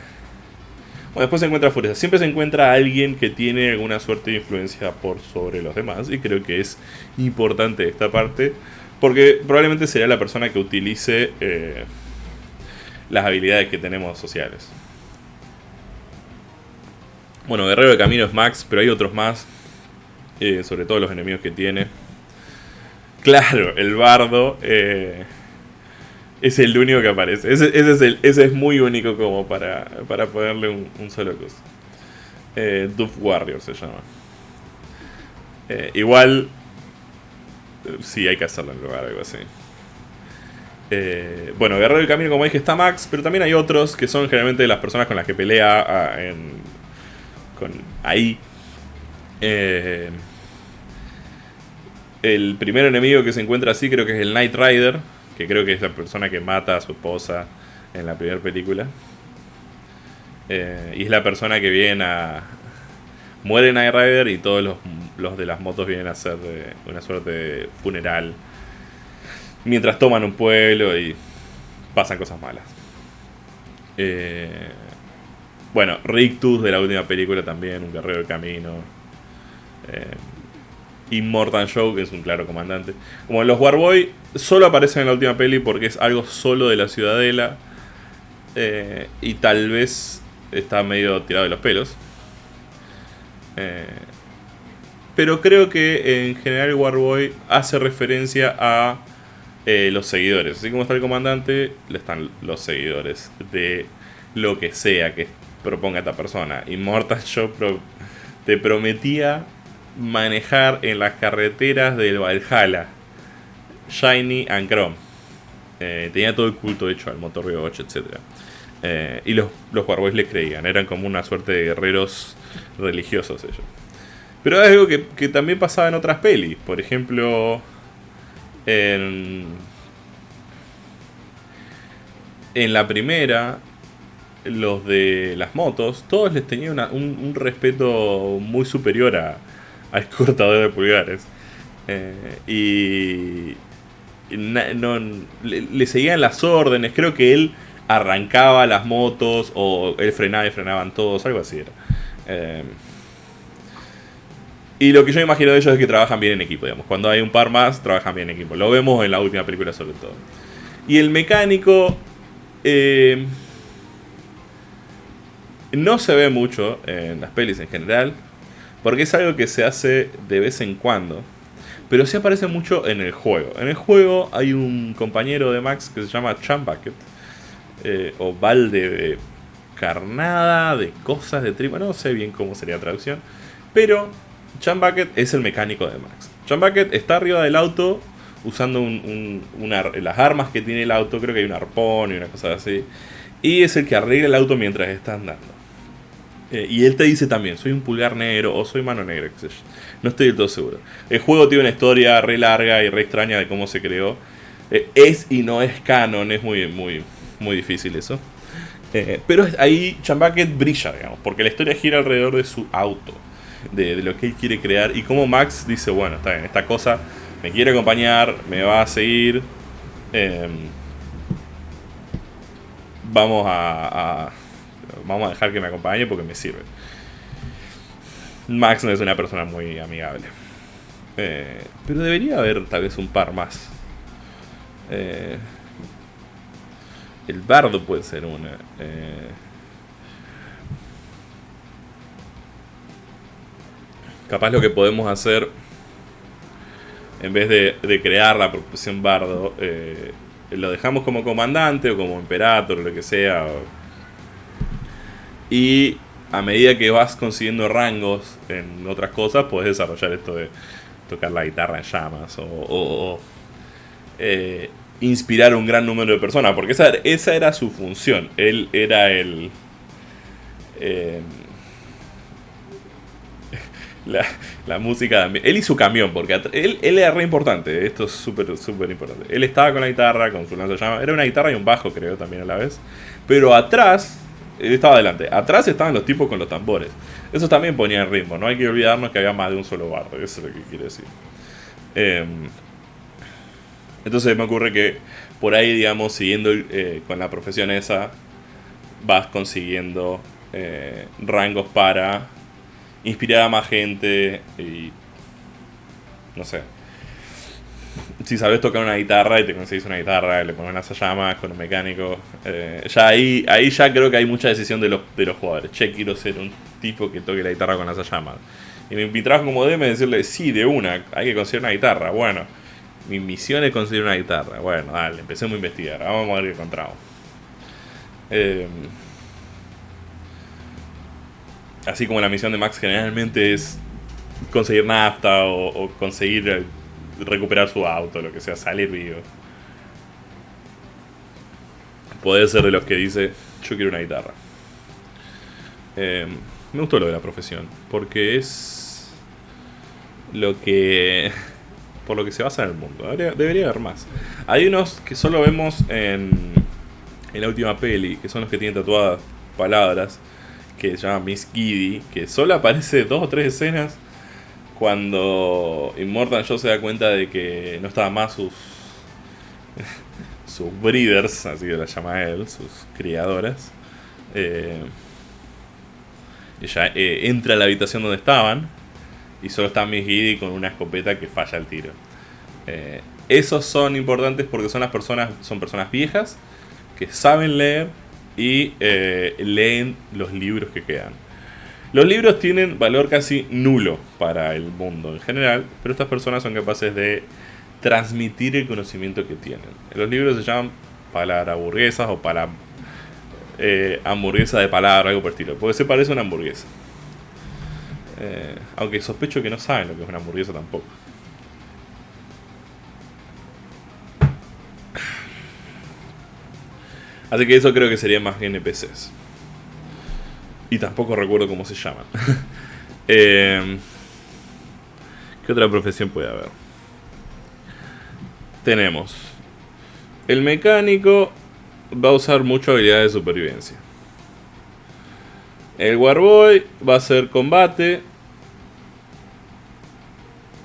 bueno, después se encuentra Furia. Siempre se encuentra alguien que tiene alguna suerte de influencia por sobre los demás, y creo que es importante esta parte, porque probablemente sería la persona que utilice... Eh, las habilidades que tenemos sociales. Bueno, Guerrero de Camino es Max, pero hay otros más. Eh, sobre todo los enemigos que tiene. Claro, el bardo eh, es el único que aparece. Ese, es, el, ese es muy único como para, para ponerle un, solo cosa. Eh, Warrior se llama. Eh, igual, sí, hay que hacerlo en lugar algo así. bueno, Guerrero del Camino, como dije, está Max, pero también hay otros que son generalmente las personas con las que pelea ah, en, con ahí. Eh, el primer enemigo que se encuentra así creo que es el Knight Rider, que creo que es la persona que mata a su esposa en la primera película. Eh, y es la persona que viene a... Muere Knight Rider y todos los, de las motos vienen a hacer una suerte de funeral. Mientras toman un pueblo y pasan cosas malas. Eh, bueno, Rictus de la última película también, un guerrero del camino. Eh, Immortal Show, que es un claro comandante. Como los Warboy solo aparecen en la última peli porque es algo solo de la ciudadela. Eh, y tal vez está medio tirado de los pelos. Eh, pero creo que en general Warboy hace referencia a los seguidores. Así como está el comandante, le están los seguidores de lo que sea que proponga esta persona. Immortal Show te prometía manejar en las carreteras del Valhalla. Shiny and Chrome. Eh, tenía todo el culto hecho al motor V8, etc. Eh, y los, los Warboys le creían, eran como una suerte de guerreros religiosos ellos. Pero es algo que, que también pasaba en otras pelis. Por ejemplo, en, en la primera, los de las motos, todos les tenían un, respeto muy superior a, al cortador de pulgares. Eh, y no, le, seguían las órdenes, creo que él arrancaba las motos o él frenaba y frenaban todos, algo así era. Eh, y lo que yo imagino de ellos es que trabajan bien en equipo, digamos. Cuando hay un par más, trabajan bien en equipo. Lo vemos en la última película sobre todo. Y el mecánico... Eh, no se ve mucho en las pelis en general, porque es algo que se hace de vez en cuando, pero sí aparece mucho en el juego. En el juego hay un compañero de Max que se llama Chambucket, eh, o balde de carnada, de cosas de tripa, no sé bien cómo sería la traducción, pero Chambucket es el mecánico de Max. Chambucket está arriba del auto usando las armas que tiene el auto, creo que hay un arpón y una cosa así, y es el que arregla el auto mientras está andando. Eh, y él te dice también, soy un pulgar negro o soy mano negra, qué sé yo. No estoy del todo seguro. El juego tiene una historia re larga y re extraña de cómo se creó. Eh, es y no es canon, es muy, muy, muy difícil eso. Eh, pero ahí Chambucket brilla, digamos, porque la historia gira alrededor de su auto, de, lo que él quiere crear y cómo Max dice, bueno, está bien, esta cosa me quiere acompañar, me va a seguir. Em, vamos a vamos a dejar que me acompañe porque me sirve. Max no es una persona muy amigable. Eh, pero debería haber tal vez un par más. Eh, el bardo puede ser una. Eh, capaz lo que podemos hacer en vez de, crear la profesión bardo, eh, lo dejamos como comandante o como imperator o lo que sea. Y a medida que vas consiguiendo rangos en otras cosas, puedes desarrollar esto de tocar la guitarra en llamas o, eh, inspirar un gran número de personas, porque esa, esa era su función. Él era el... Eh, la, música Él y su camión, porque él, él era re importante. Esto es súper, súper importante. Él estaba con la guitarra, con su llama Era una guitarra y un bajo, creo, también a la vez. Pero atrás, él estaba adelante. Atrás estaban los tipos con los tambores. Eso también ponía el ritmo. No hay que olvidarnos que había más de un solo bardo. Eso es lo que quiere decir. Em, entonces me ocurre que por ahí, digamos, siguiendo eh, con la profesión esa, vas consiguiendo eh, rangos para inspirar a más gente y no sé. Si sabes tocar una guitarra y te conseguís una guitarra, le pones unas llamas con un mecánico, eh, ya ahí, ahí ya creo que hay mucha decisión de los, de los jugadores. Che, quiero ser un tipo que toque la guitarra con las llamas. Y mi, trabajo como DM es decirle, sí, de una, hay que conseguir una guitarra. Bueno, mi misión es conseguir una guitarra. Bueno, dale, empecemos a investigar, vamos a ver qué encontramos. Eh, así como la misión de Max generalmente es conseguir nafta o, conseguir eh, recuperar su auto, lo que sea, salir vivo. Puede ser de los que dice, yo quiero una guitarra. Em, me gustó lo de la profesión, porque es lo que... por lo que se basa en el mundo. Debería, haber más. Hay unos que solo vemos en, en la última peli, que son los que tienen tatuadas palabras que se llama Miss Giddy, que solo aparece dos o tres escenas cuando Immortal Joe se da cuenta de que no estaban más sus sus breeders, así que la llama él, sus criadoras. Eh, ella eh, entra a la habitación donde estaban y solo está Miss Giddy con una escopeta que falla el tiro. Eh, esos son importantes porque son las personas, son personas viejas que saben leer y leen los libros que quedan. Los libros tienen valor casi nulo para el mundo en general, pero estas personas son capaces de transmitir el conocimiento que tienen. Los libros se llaman palabras burguesas o para eh, hamburguesa de palabra, algo por el estilo, porque se parece a una hamburguesa. Eh, aunque sospecho que no saben lo que es una hamburguesa tampoco. Así que eso creo que sería más NPCs. Y tampoco recuerdo cómo se llaman. eh, ¿Qué otra profesión puede haber? Tenemos. El mecánico va a usar mucho habilidades de supervivencia. El Warboy va a hacer combate.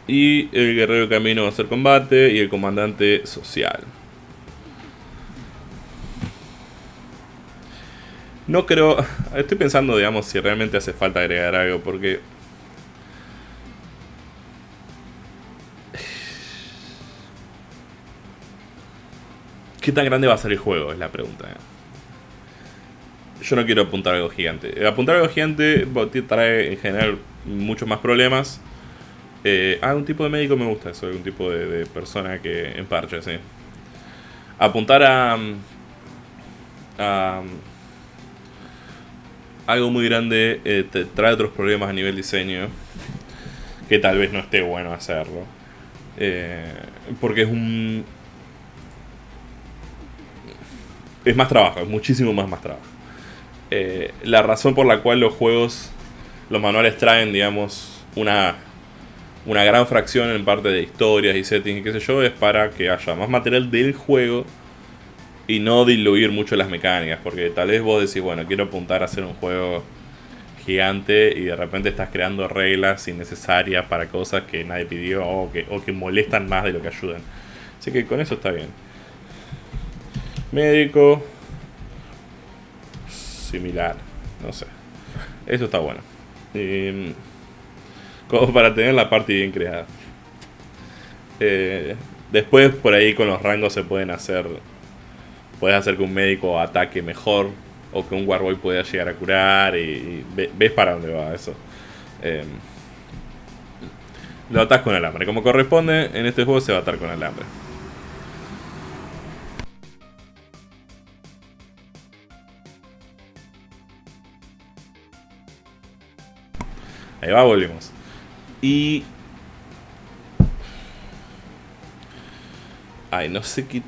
Y el guerrero camino va a hacer combate. Y el comandante social. No creo. Estoy pensando, digamos, si realmente hace falta agregar algo, porque. ¿Qué tan grande va a ser el juego? Es la pregunta. Eh. Yo no quiero apuntar algo gigante. Apuntar algo gigante trae en general muchos más problemas. Eh, ah, un tipo de médico me gusta eso, un tipo de, persona que en parche, sí. Apuntar a. a algo muy grande eh, te trae otros problemas a nivel diseño que tal vez no esté bueno hacerlo. Eh, porque es un... Es más trabajo, es muchísimo más más trabajo. Eh, la razón por la cual los juegos, los manuales traen, digamos, una, una gran fracción en parte de historias y settings y qué sé yo, es para que haya más material del juego y no diluir mucho las mecánicas, porque tal vez vos decís, bueno, quiero apuntar a hacer un juego gigante y de repente estás creando reglas innecesarias para cosas que nadie pidió o que, o que molestan más de lo que ayudan. Así que con eso está bien. Médico. Similar. No sé. Eso está bueno. como para tener la parte bien creada. Eh, después por ahí con los rangos se pueden hacer puedes hacer que un médico ataque mejor o que un Warboy pueda llegar a curar y, ves para dónde va eso. Em, Lo atás con alambre. Como corresponde, en este juego se va a atar con alambre. Ahí va, volvemos. Y... Ay, no sé qué...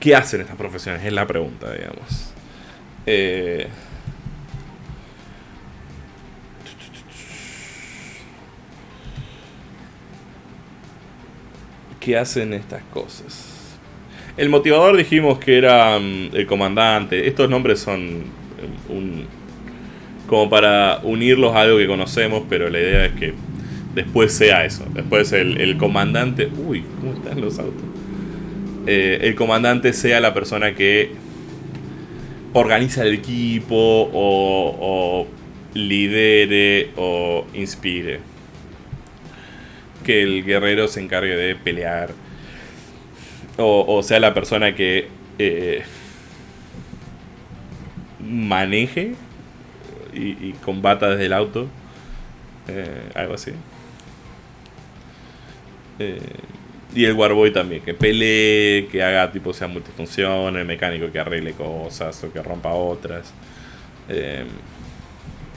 ¿Qué hacen estas profesiones? Es la pregunta, digamos. Eh... ¿Qué hacen estas cosas? El motivador dijimos que era mm, el comandante. Estos nombres son mm, un, como para unirlos a algo que conocemos, pero la idea es que después sea eso. Después el, comandante... Uy, ¿cómo están los autos? Eh, el comandante sea la persona que organiza el equipo o, lidere o inspire. Que el guerrero se encargue de pelear. O, sea la persona que eh, maneje y, combata desde el auto. Eh, algo así. Eh, y el Warboy también, que pelee, que haga tipo sea multifunción, el mecánico que arregle cosas o que rompa otras. Eh,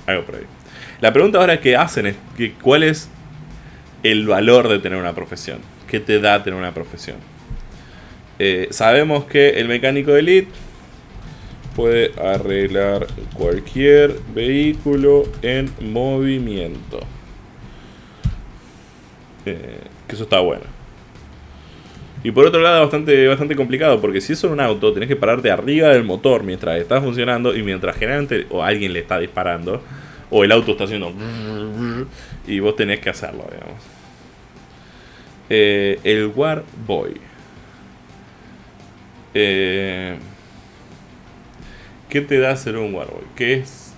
algo por ahí. La pregunta ahora que hacen es que cuál es el valor de tener una profesión. ¿Qué te da tener una profesión? sabemos que el mecánico de Elite puede arreglar cualquier vehículo en movimiento. Eh, que eso está bueno. Y por otro lado, bastante, bastante complicado, porque si es un auto, tenés que pararte arriba del motor mientras está funcionando y mientras generalmente o alguien le está disparando, o el auto está haciendo y vos tenés que hacerlo, digamos. Eh, el War Boy. Eh, ¿Qué te da ser un Warboy? ¿Qué es?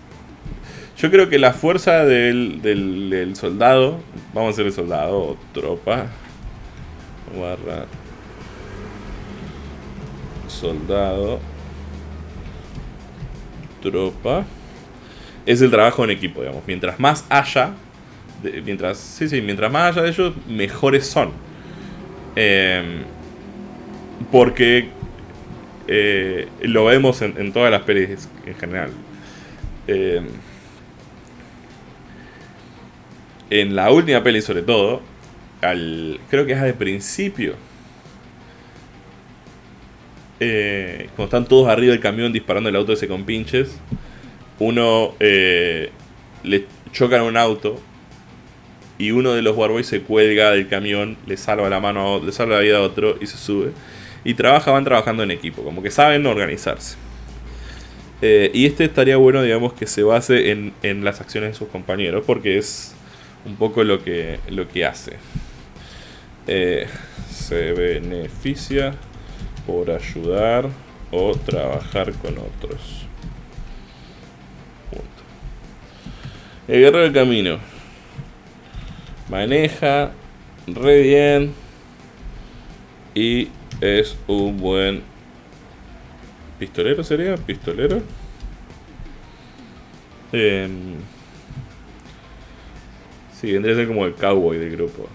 Yo creo que la fuerza del, soldado, vamos a ser el soldado o tropa, barra soldado, tropa, es el trabajo en equipo, digamos. Mientras más haya, mientras, sí, sí, mientras más haya de ellos, mejores son. Em, porque eh, lo vemos en, todas las pelis en general. Eh, en la última peli sobre todo, al, creo que es de principio, eh, cuando están todos arriba del camión disparando el auto ese con pinches, uno le chocan un auto y uno de los Warboys se cuelga del camión, le salva la mano, le salva la vida a otro y se sube y trabaja, van trabajando en equipo, como que saben organizarse. Eh, y este estaría bueno, digamos, que se base en, las acciones de sus compañeros, porque es un poco lo que, lo que hace. Eh, se beneficia por ayudar o trabajar con otros. El guerrero del camino. Maneja re bien. Y es un buen pistolero, ¿sería? Pistolero. Eh, sí, vendría a ser como el cowboy del grupo.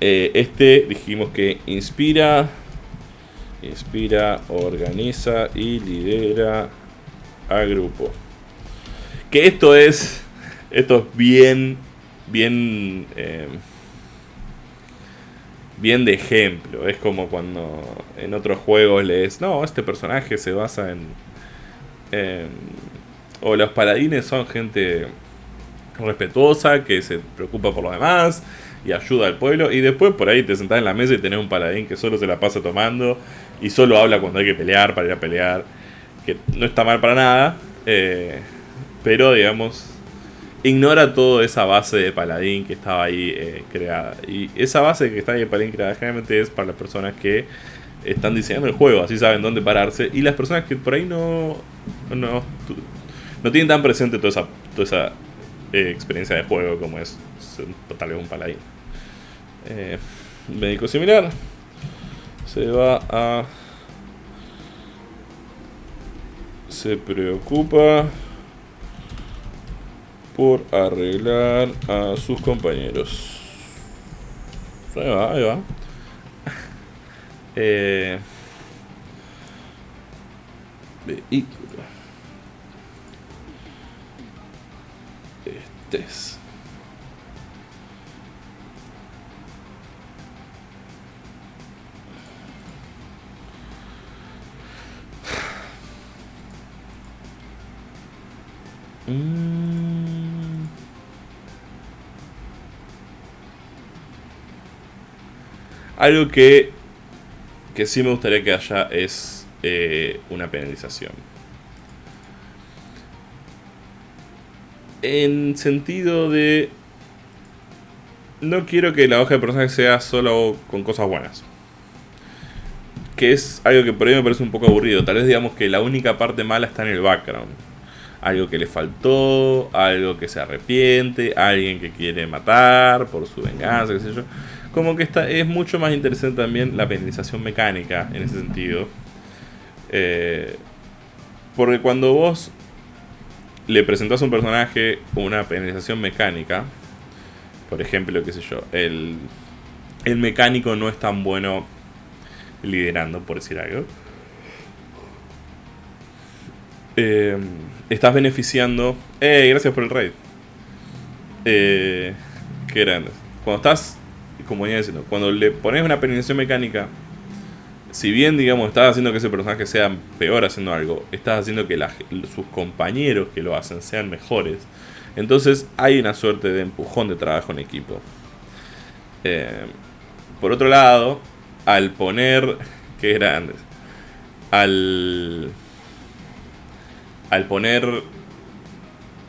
Eh, este dijimos que inspira, inspira, organiza y lidera al grupo. Que esto es, esto es bien, bien... Eh, bien de ejemplo. Es como cuando en otros juegos lees, no, este personaje se basa en... o los paladines son gente respetuosa, que se preocupa por los demás y ayuda al pueblo. Y después por ahí te sentás en la mesa y tenés un paladín que solo se la pasa tomando y solo habla cuando hay que pelear para ir a pelear. Que no está mal para nada. Eh, pero digamos, ignora toda esa base de paladín que estaba ahí eh, creada. Y esa base que está ahí de paladín creada generalmente es para las personas que están diseñando el juego, así saben dónde pararse. Y las personas que por ahí no, no, no tienen tan presente toda esa, toda esa eh, experiencia de juego como es tal vez un paladín. Médico similar. Se va a... Se preocupa por arreglar a sus compañeros. Ahí va, ahí va. Eh, vehículo. Este es. Mm. Algo que, que sí me gustaría que haya es eh, una penalización. En sentido de... No quiero que la hoja de personaje sea solo con cosas buenas. Que es algo que por ahí me parece un poco aburrido. Tal vez digamos que la única parte mala está en el background algo que le faltó, algo que se arrepiente, alguien que quiere matar por su venganza, qué sé yo. Como que está, es mucho más interesante también la penalización mecánica en ese sentido. Eh, porque cuando vos le presentás a un personaje una penalización mecánica, por ejemplo, qué sé yo, el, el mecánico no es tan bueno liderando, por decir algo. Eh, estás beneficiando. ¡Eh! Gracias por el raid. Eh, qué grande. Cuando estás, como venía diciendo, cuando le pones una penalización mecánica, si bien, digamos, estás haciendo que ese personaje sea peor haciendo algo, estás haciendo que sus compañeros que lo hacen sean mejores. Entonces hay una suerte de empujón de trabajo en equipo. Eh, por otro lado, al poner. Qué grandes. Al al poner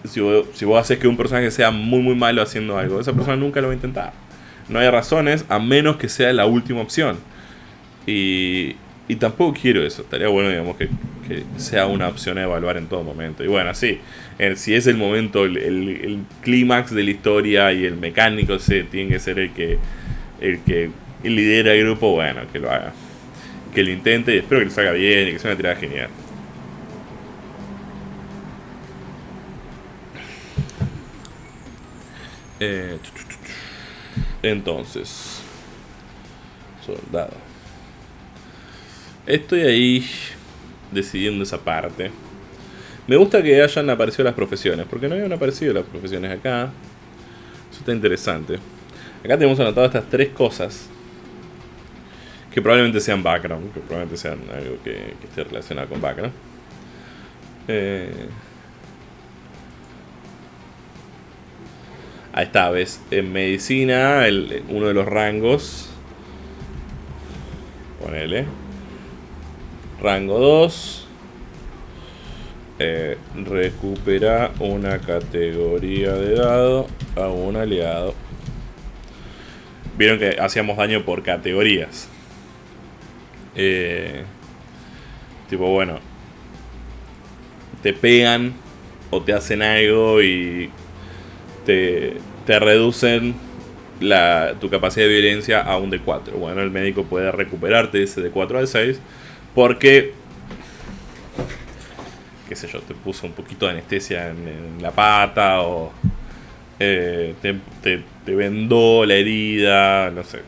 si vos, si vos, haces que un personaje sea muy muy malo haciendo algo, esa persona nunca lo va a intentar. No hay razones a menos que sea la última opción. Y, y tampoco quiero eso. Estaría bueno, digamos, que, que, sea una opción a evaluar en todo momento. Y bueno, sí, si es el momento, el, el, clímax de la historia y el mecánico se, tiene que ser el que, el que lidera el grupo, bueno, que lo haga. Que lo intente y espero que lo salga bien y que sea una tirada genial. Eh, entonces, soldado. Estoy ahí decidiendo esa parte. Me gusta que hayan aparecido las profesiones, porque no habían aparecido las profesiones acá. Eso está interesante. Acá tenemos anotado estas tres cosas. Que probablemente sean background, que probablemente sean algo que, esté relacionado con background. Eh, Ahí está, ves. En medicina, el, uno de los rangos. Ponele. Rango 2. Eh, recupera una categoría de dado a un aliado. Vieron que hacíamos daño por categorías. Eh, tipo, bueno. Te pegan o te hacen algo y te, reducen la, tu capacidad de violencia a un D4. Bueno, el médico puede recuperarte ese D4 al 6 porque, qué sé yo, te puso un poquito de anestesia en, la pata o eh, te, te, vendó la herida, no sé,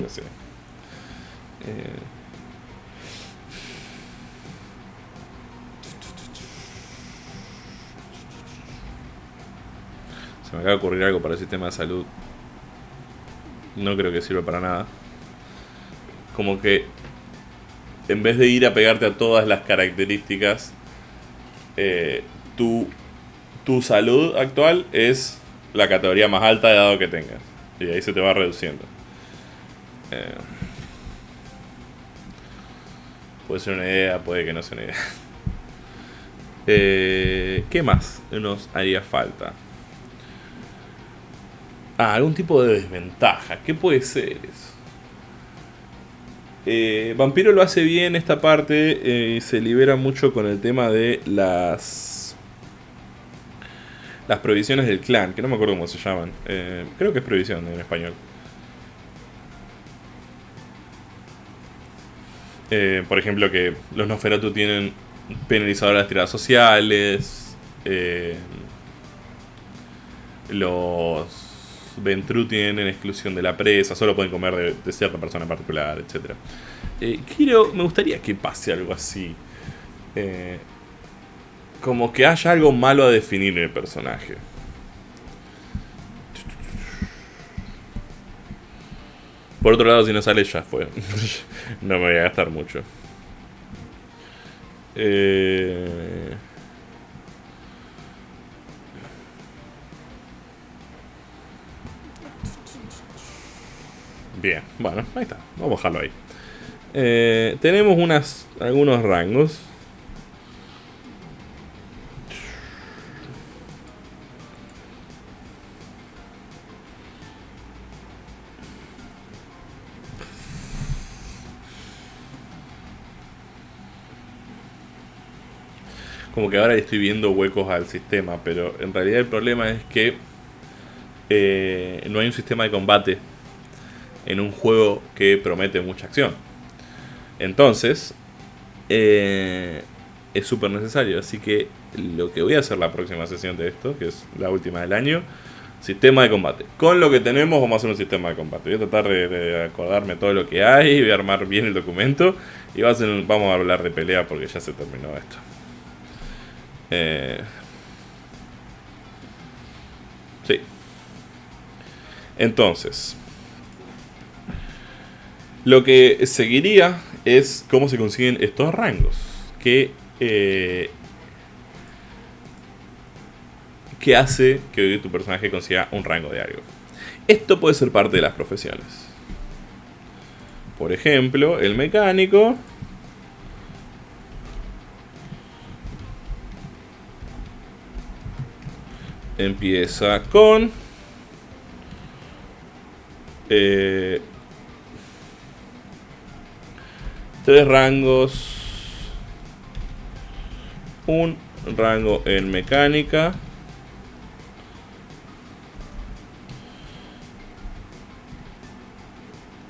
no sé. Me acaba de ocurrir algo para el sistema de salud. No creo que sirva para nada. Como que en vez de ir a pegarte a todas las características, eh, tu, tu salud actual es la categoría más alta de dado que tengas. Y ahí se te va reduciendo. Eh, puede ser una idea, puede que no sea una idea. Eh, ¿Qué más nos haría falta? Ah, algún tipo de desventaja. ¿Qué puede ser eso? Eh, Vampiro lo hace bien esta parte y eh, se libera mucho con el tema de las las provisiones del clan, que no me acuerdo cómo se llaman. Eh, creo que es provisión en español. por ejemplo, que los Noferatu tienen penalizadoras de tiradas sociales. los Ventru tienen exclusión de la presa, solo pueden comer de, cierta persona en particular, etc. Eh, quiero, me gustaría que pase algo así. Eh, como que haya algo malo a definir en el personaje. Por otro lado, si no sale ya fue. no me voy a gastar mucho. Eh... Bien, bueno, ahí está. Vamos a dejarlo ahí. Eh, tenemos unas, algunos rangos. como que ahora estoy viendo huecos al sistema, pero en realidad el problema es que eh, no hay un sistema de combate en un juego que promete mucha acción. Entonces, eh, es súper necesario. Así que lo que voy a hacer la próxima sesión de esto, que es la última del año, sistema de combate. Con lo que tenemos vamos a hacer un sistema de combate. Voy a tratar de, acordarme todo lo que hay, voy a armar bien el documento y vamos a hablar de pelea porque ya se terminó esto. Eh, sí. Entonces, lo que seguiría es cómo se consiguen estos rangos. Que, eh, que hace que tu personaje consiga un rango de algo. Esto puede ser parte de las profesiones. Por ejemplo, el mecánico empieza con eh, tres rangos un rango en mecánica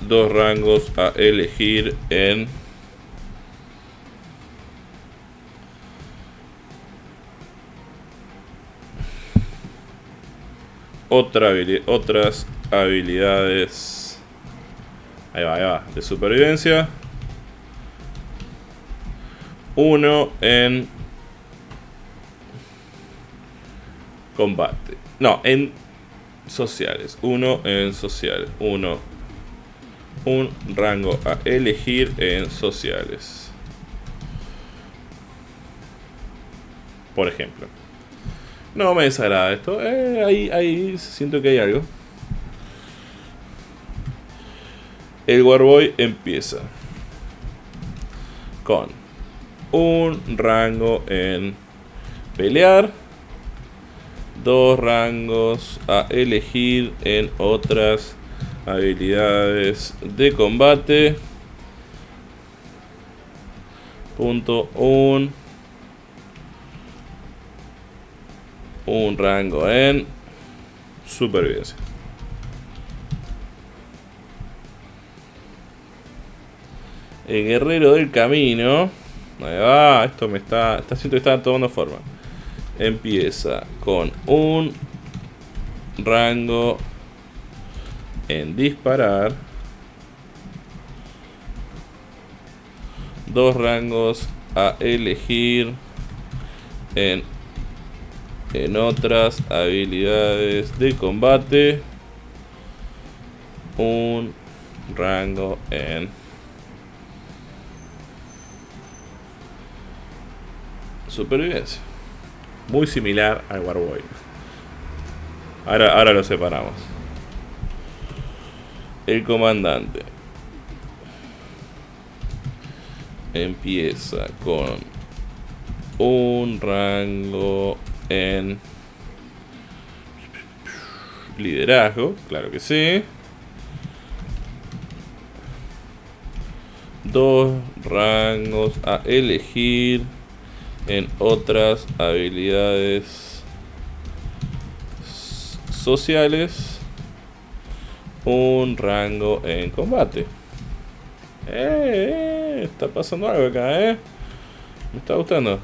dos rangos a elegir en otra otras habilidades. Ahí va, ahí va. De supervivencia. Uno en combate. No, en sociales. Uno en sociales. Uno. Un rango a elegir en sociales. Por ejemplo. No me desagrada esto. Eh, ahí, ahí siento que hay algo. El Warboy empieza con un rango en pelear, dos rangos a elegir en otras habilidades de combate. Punto un rango en supervivencia. El guerrero del camino. Ahí esto me está. Está siento que está tomando forma. Empieza con un rango en disparar. Dos rangos a elegir en en otras habilidades de combate un rango en supervivencia. Muy similar al Warboy. Ahora, ahora lo separamos. El comandante. Empieza con un rango en liderazgo, claro que sí. Dos rangos a elegir en otras habilidades sociales. Un rango en combate. Eh, eh, está pasando algo acá, eh. Me está gustando.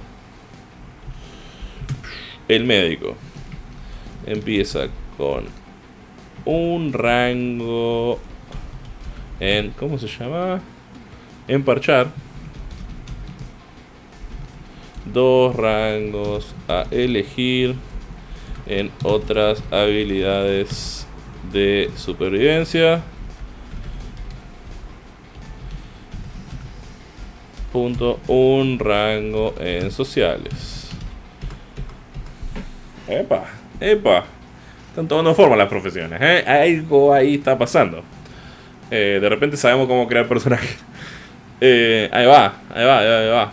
El médico empieza con un rango en... ¿Cómo se llama? En parchar. Dos rangos a elegir en otras habilidades de supervivencia. Punto, un rango en sociales. Epa, epa. Están tomando forma las profesiones, ¿eh? Algo ahí está pasando. Eh, de repente sabemos cómo crear personajes. Eh, ahí va, ahí va, ahí va.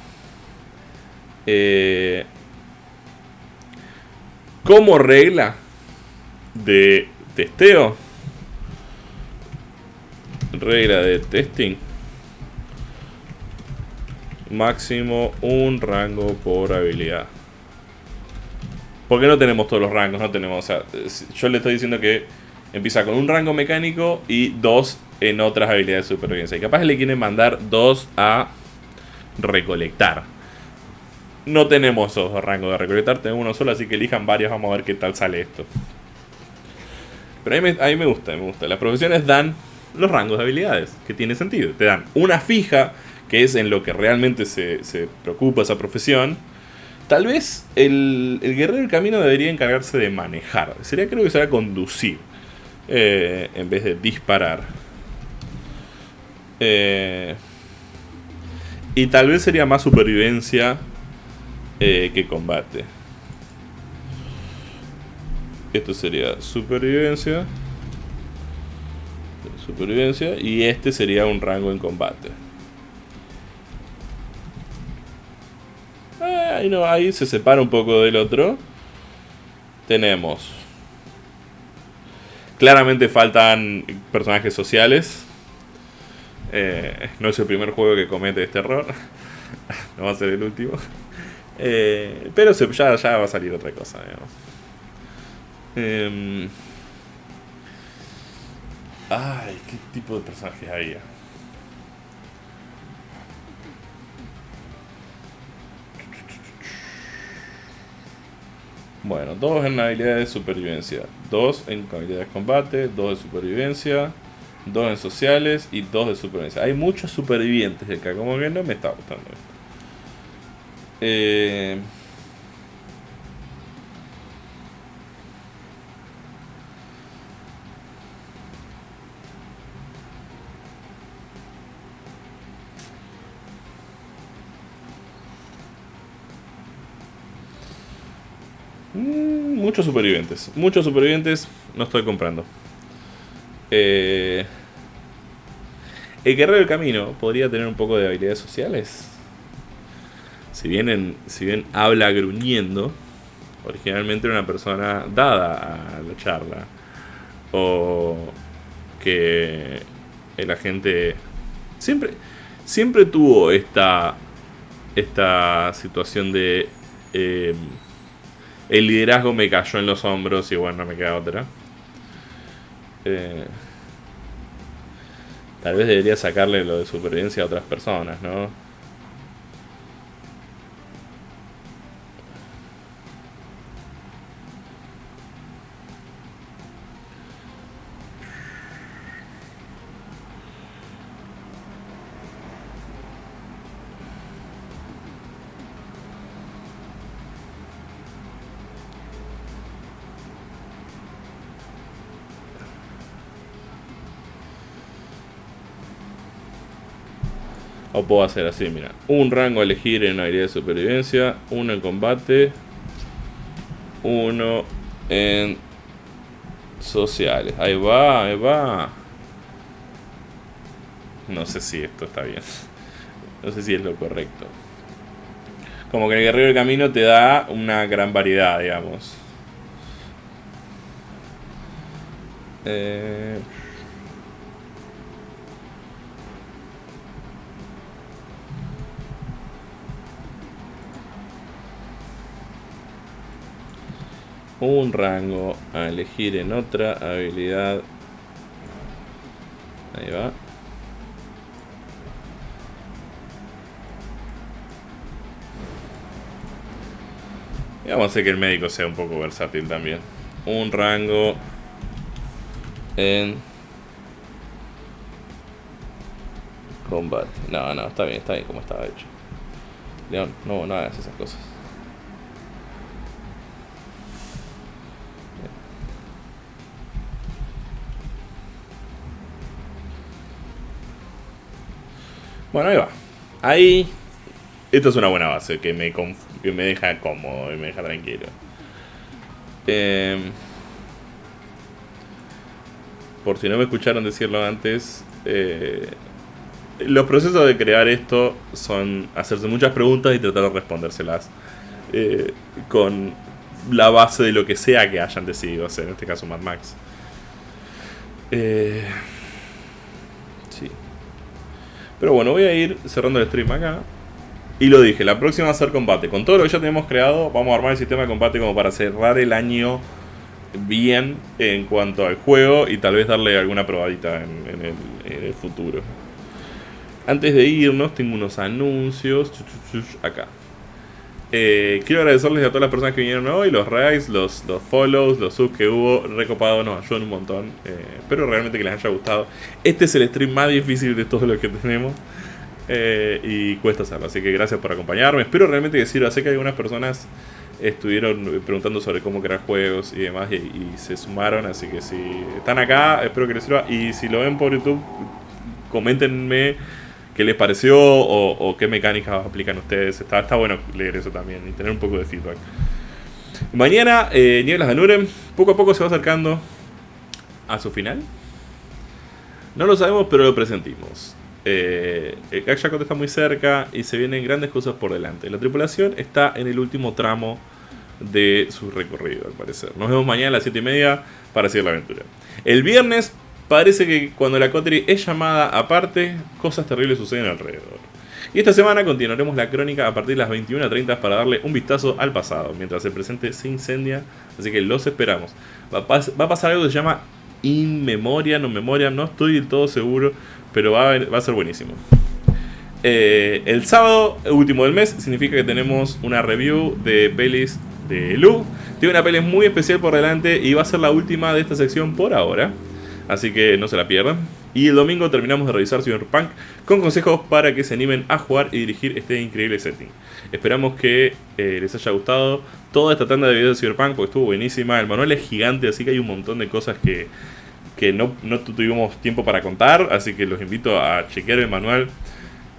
Eh, como regla de testeo, regla de testing, máximo un rango por habilidad. Porque no tenemos todos los rangos, no tenemos, o sea, yo le estoy diciendo que empieza con un rango mecánico y dos en otras habilidades de supervivencia. Y capaz le quieren mandar dos a recolectar. No tenemos esos dos rangos de recolectar, tenemos uno solo, así que elijan varios, vamos a ver qué tal sale esto. Pero a mí, me, me gusta, me gusta. Las profesiones dan los rangos de habilidades, que tiene sentido. Te dan una fija, que es en lo que realmente se, se preocupa esa profesión Tal vez el, guerrero del camino debería encargarse de manejar. Sería creo que será conducir. Eh, en vez de disparar. Eh, y tal vez sería más supervivencia eh, que combate. Esto sería supervivencia. Supervivencia. Y este sería un rango en combate. ahí, no, ahí se separa un poco del otro. Tenemos. Claramente faltan personajes sociales. Eh, no es el primer juego que comete este error. no va a ser el último. Eh, pero ya, va a salir otra cosa. Em, ay, ¿qué tipo de personajes había? Bueno, dos en habilidades de supervivencia, dos en habilidades de combate, dos de supervivencia, dos en sociales y dos de supervivencia. Hay muchos supervivientes acá, como que no me está gustando esto. Eh, Mm, muchos supervivientes. Muchos supervivientes no estoy comprando. Eh, el guerrero del camino podría tener un poco de habilidades sociales. Si bien, si bien habla gruñendo, originalmente era una persona dada a la charla. O que el agente siempre, siempre tuvo esta, esta situación de... Eh, el liderazgo me cayó en los hombros y bueno, no me queda otra. Eh, tal vez debería sacarle lo de supervivencia a otras personas, ¿no? Puedo hacer así, mira. Un rango a elegir en habilidad de supervivencia. Uno en combate. Uno en sociales. Ahí va, ahí va. No sé si esto está bien. No sé si es lo correcto. Como que el guerrero del camino te da una gran variedad, digamos. Eh... un rango a elegir en otra habilidad. Ahí va. Y vamos a hacer que el médico sea un poco versátil también. Un rango en combate. No, no, está bien, está bien como estaba hecho. León, no, no hagas esas cosas. Bueno, ahí va. Ahí. Esto es una buena base que me, me deja cómodo y me deja tranquilo. Eh, por si no me escucharon decirlo antes, eh, los procesos de crear esto son hacerse muchas preguntas y tratar de respondérselas eh, con la base de lo que sea que hayan decidido hacer, en este caso Mad Max. Eh. Pero bueno, voy a ir cerrando el stream acá. Y lo dije, la próxima va a ser combate. Con todo lo que ya tenemos creado, vamos a armar el sistema de combate como para cerrar el año bien en cuanto al juego y tal vez darle alguna probadita en, el, futuro. Antes de irnos, tengo unos anuncios. Acá. Eh, quiero agradecerles a todas las personas que vinieron hoy, los likes, los, los follows, los subs que hubo, recopado, nos ayudan un montón. Eh, espero realmente que les haya gustado. Este es el stream más difícil de todos los que tenemos. Eh, y cuesta hacerlo, así que gracias por acompañarme. Espero realmente que sirva. Sé que algunas personas estuvieron preguntando sobre cómo crear juegos y demás y, se sumaron, así que si están acá, espero que les sirva. Y si lo ven por YouTube, coméntenme qué les pareció o, qué mecánicas aplican ustedes. Está, bueno leer eso también y tener un poco de feedback. Mañana, eh, Nieblas de Nurem, poco a poco se va acercando a su final. No lo sabemos, pero lo presentimos. Eh, el está muy cerca y se vienen grandes cosas por delante. La tripulación está en el último tramo de su recorrido, al parecer. Nos vemos mañana a las 7 y media para seguir la aventura. El viernes parece que cuando la Cotri es llamada aparte, cosas terribles suceden alrededor. Y esta semana continuaremos la crónica a partir de las 21.30 para darle un vistazo al pasado, mientras el presente se incendia, así que los esperamos. Va a, pasar algo que se llama In Memoria, no Memoria, no estoy del todo seguro, pero va a, ser buenísimo. Eh, el sábado último del mes significa que tenemos una review de pelis de Lu. Tiene una peli muy especial por delante y va a ser la última de esta sección por ahora. Así que no se la pierdan. Y el domingo terminamos de revisar Cyberpunk con consejos para que se animen a jugar y dirigir este increíble setting. Esperamos que eh, les haya gustado toda esta tanda de videos de Cyberpunk porque estuvo buenísima. El manual es gigante, así que hay un montón de cosas que, que no, tuvimos tiempo para contar, así que los invito a chequear el manual.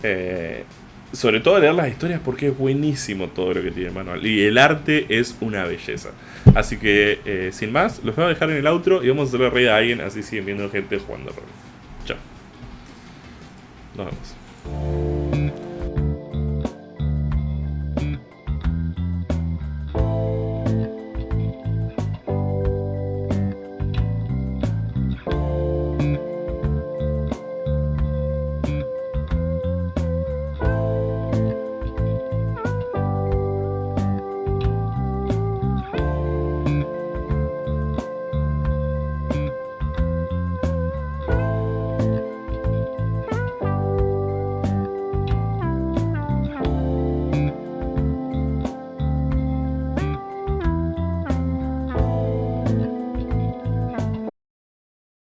Eh, sobre todo leer las historias porque es buenísimo todo lo que tiene el manual. Y el arte es una belleza. Así que, eh, sin más, los voy a dejar en el outro y vamos a hacerle rey a alguien, así siguen viendo gente jugando rol. Chao. Nos vemos.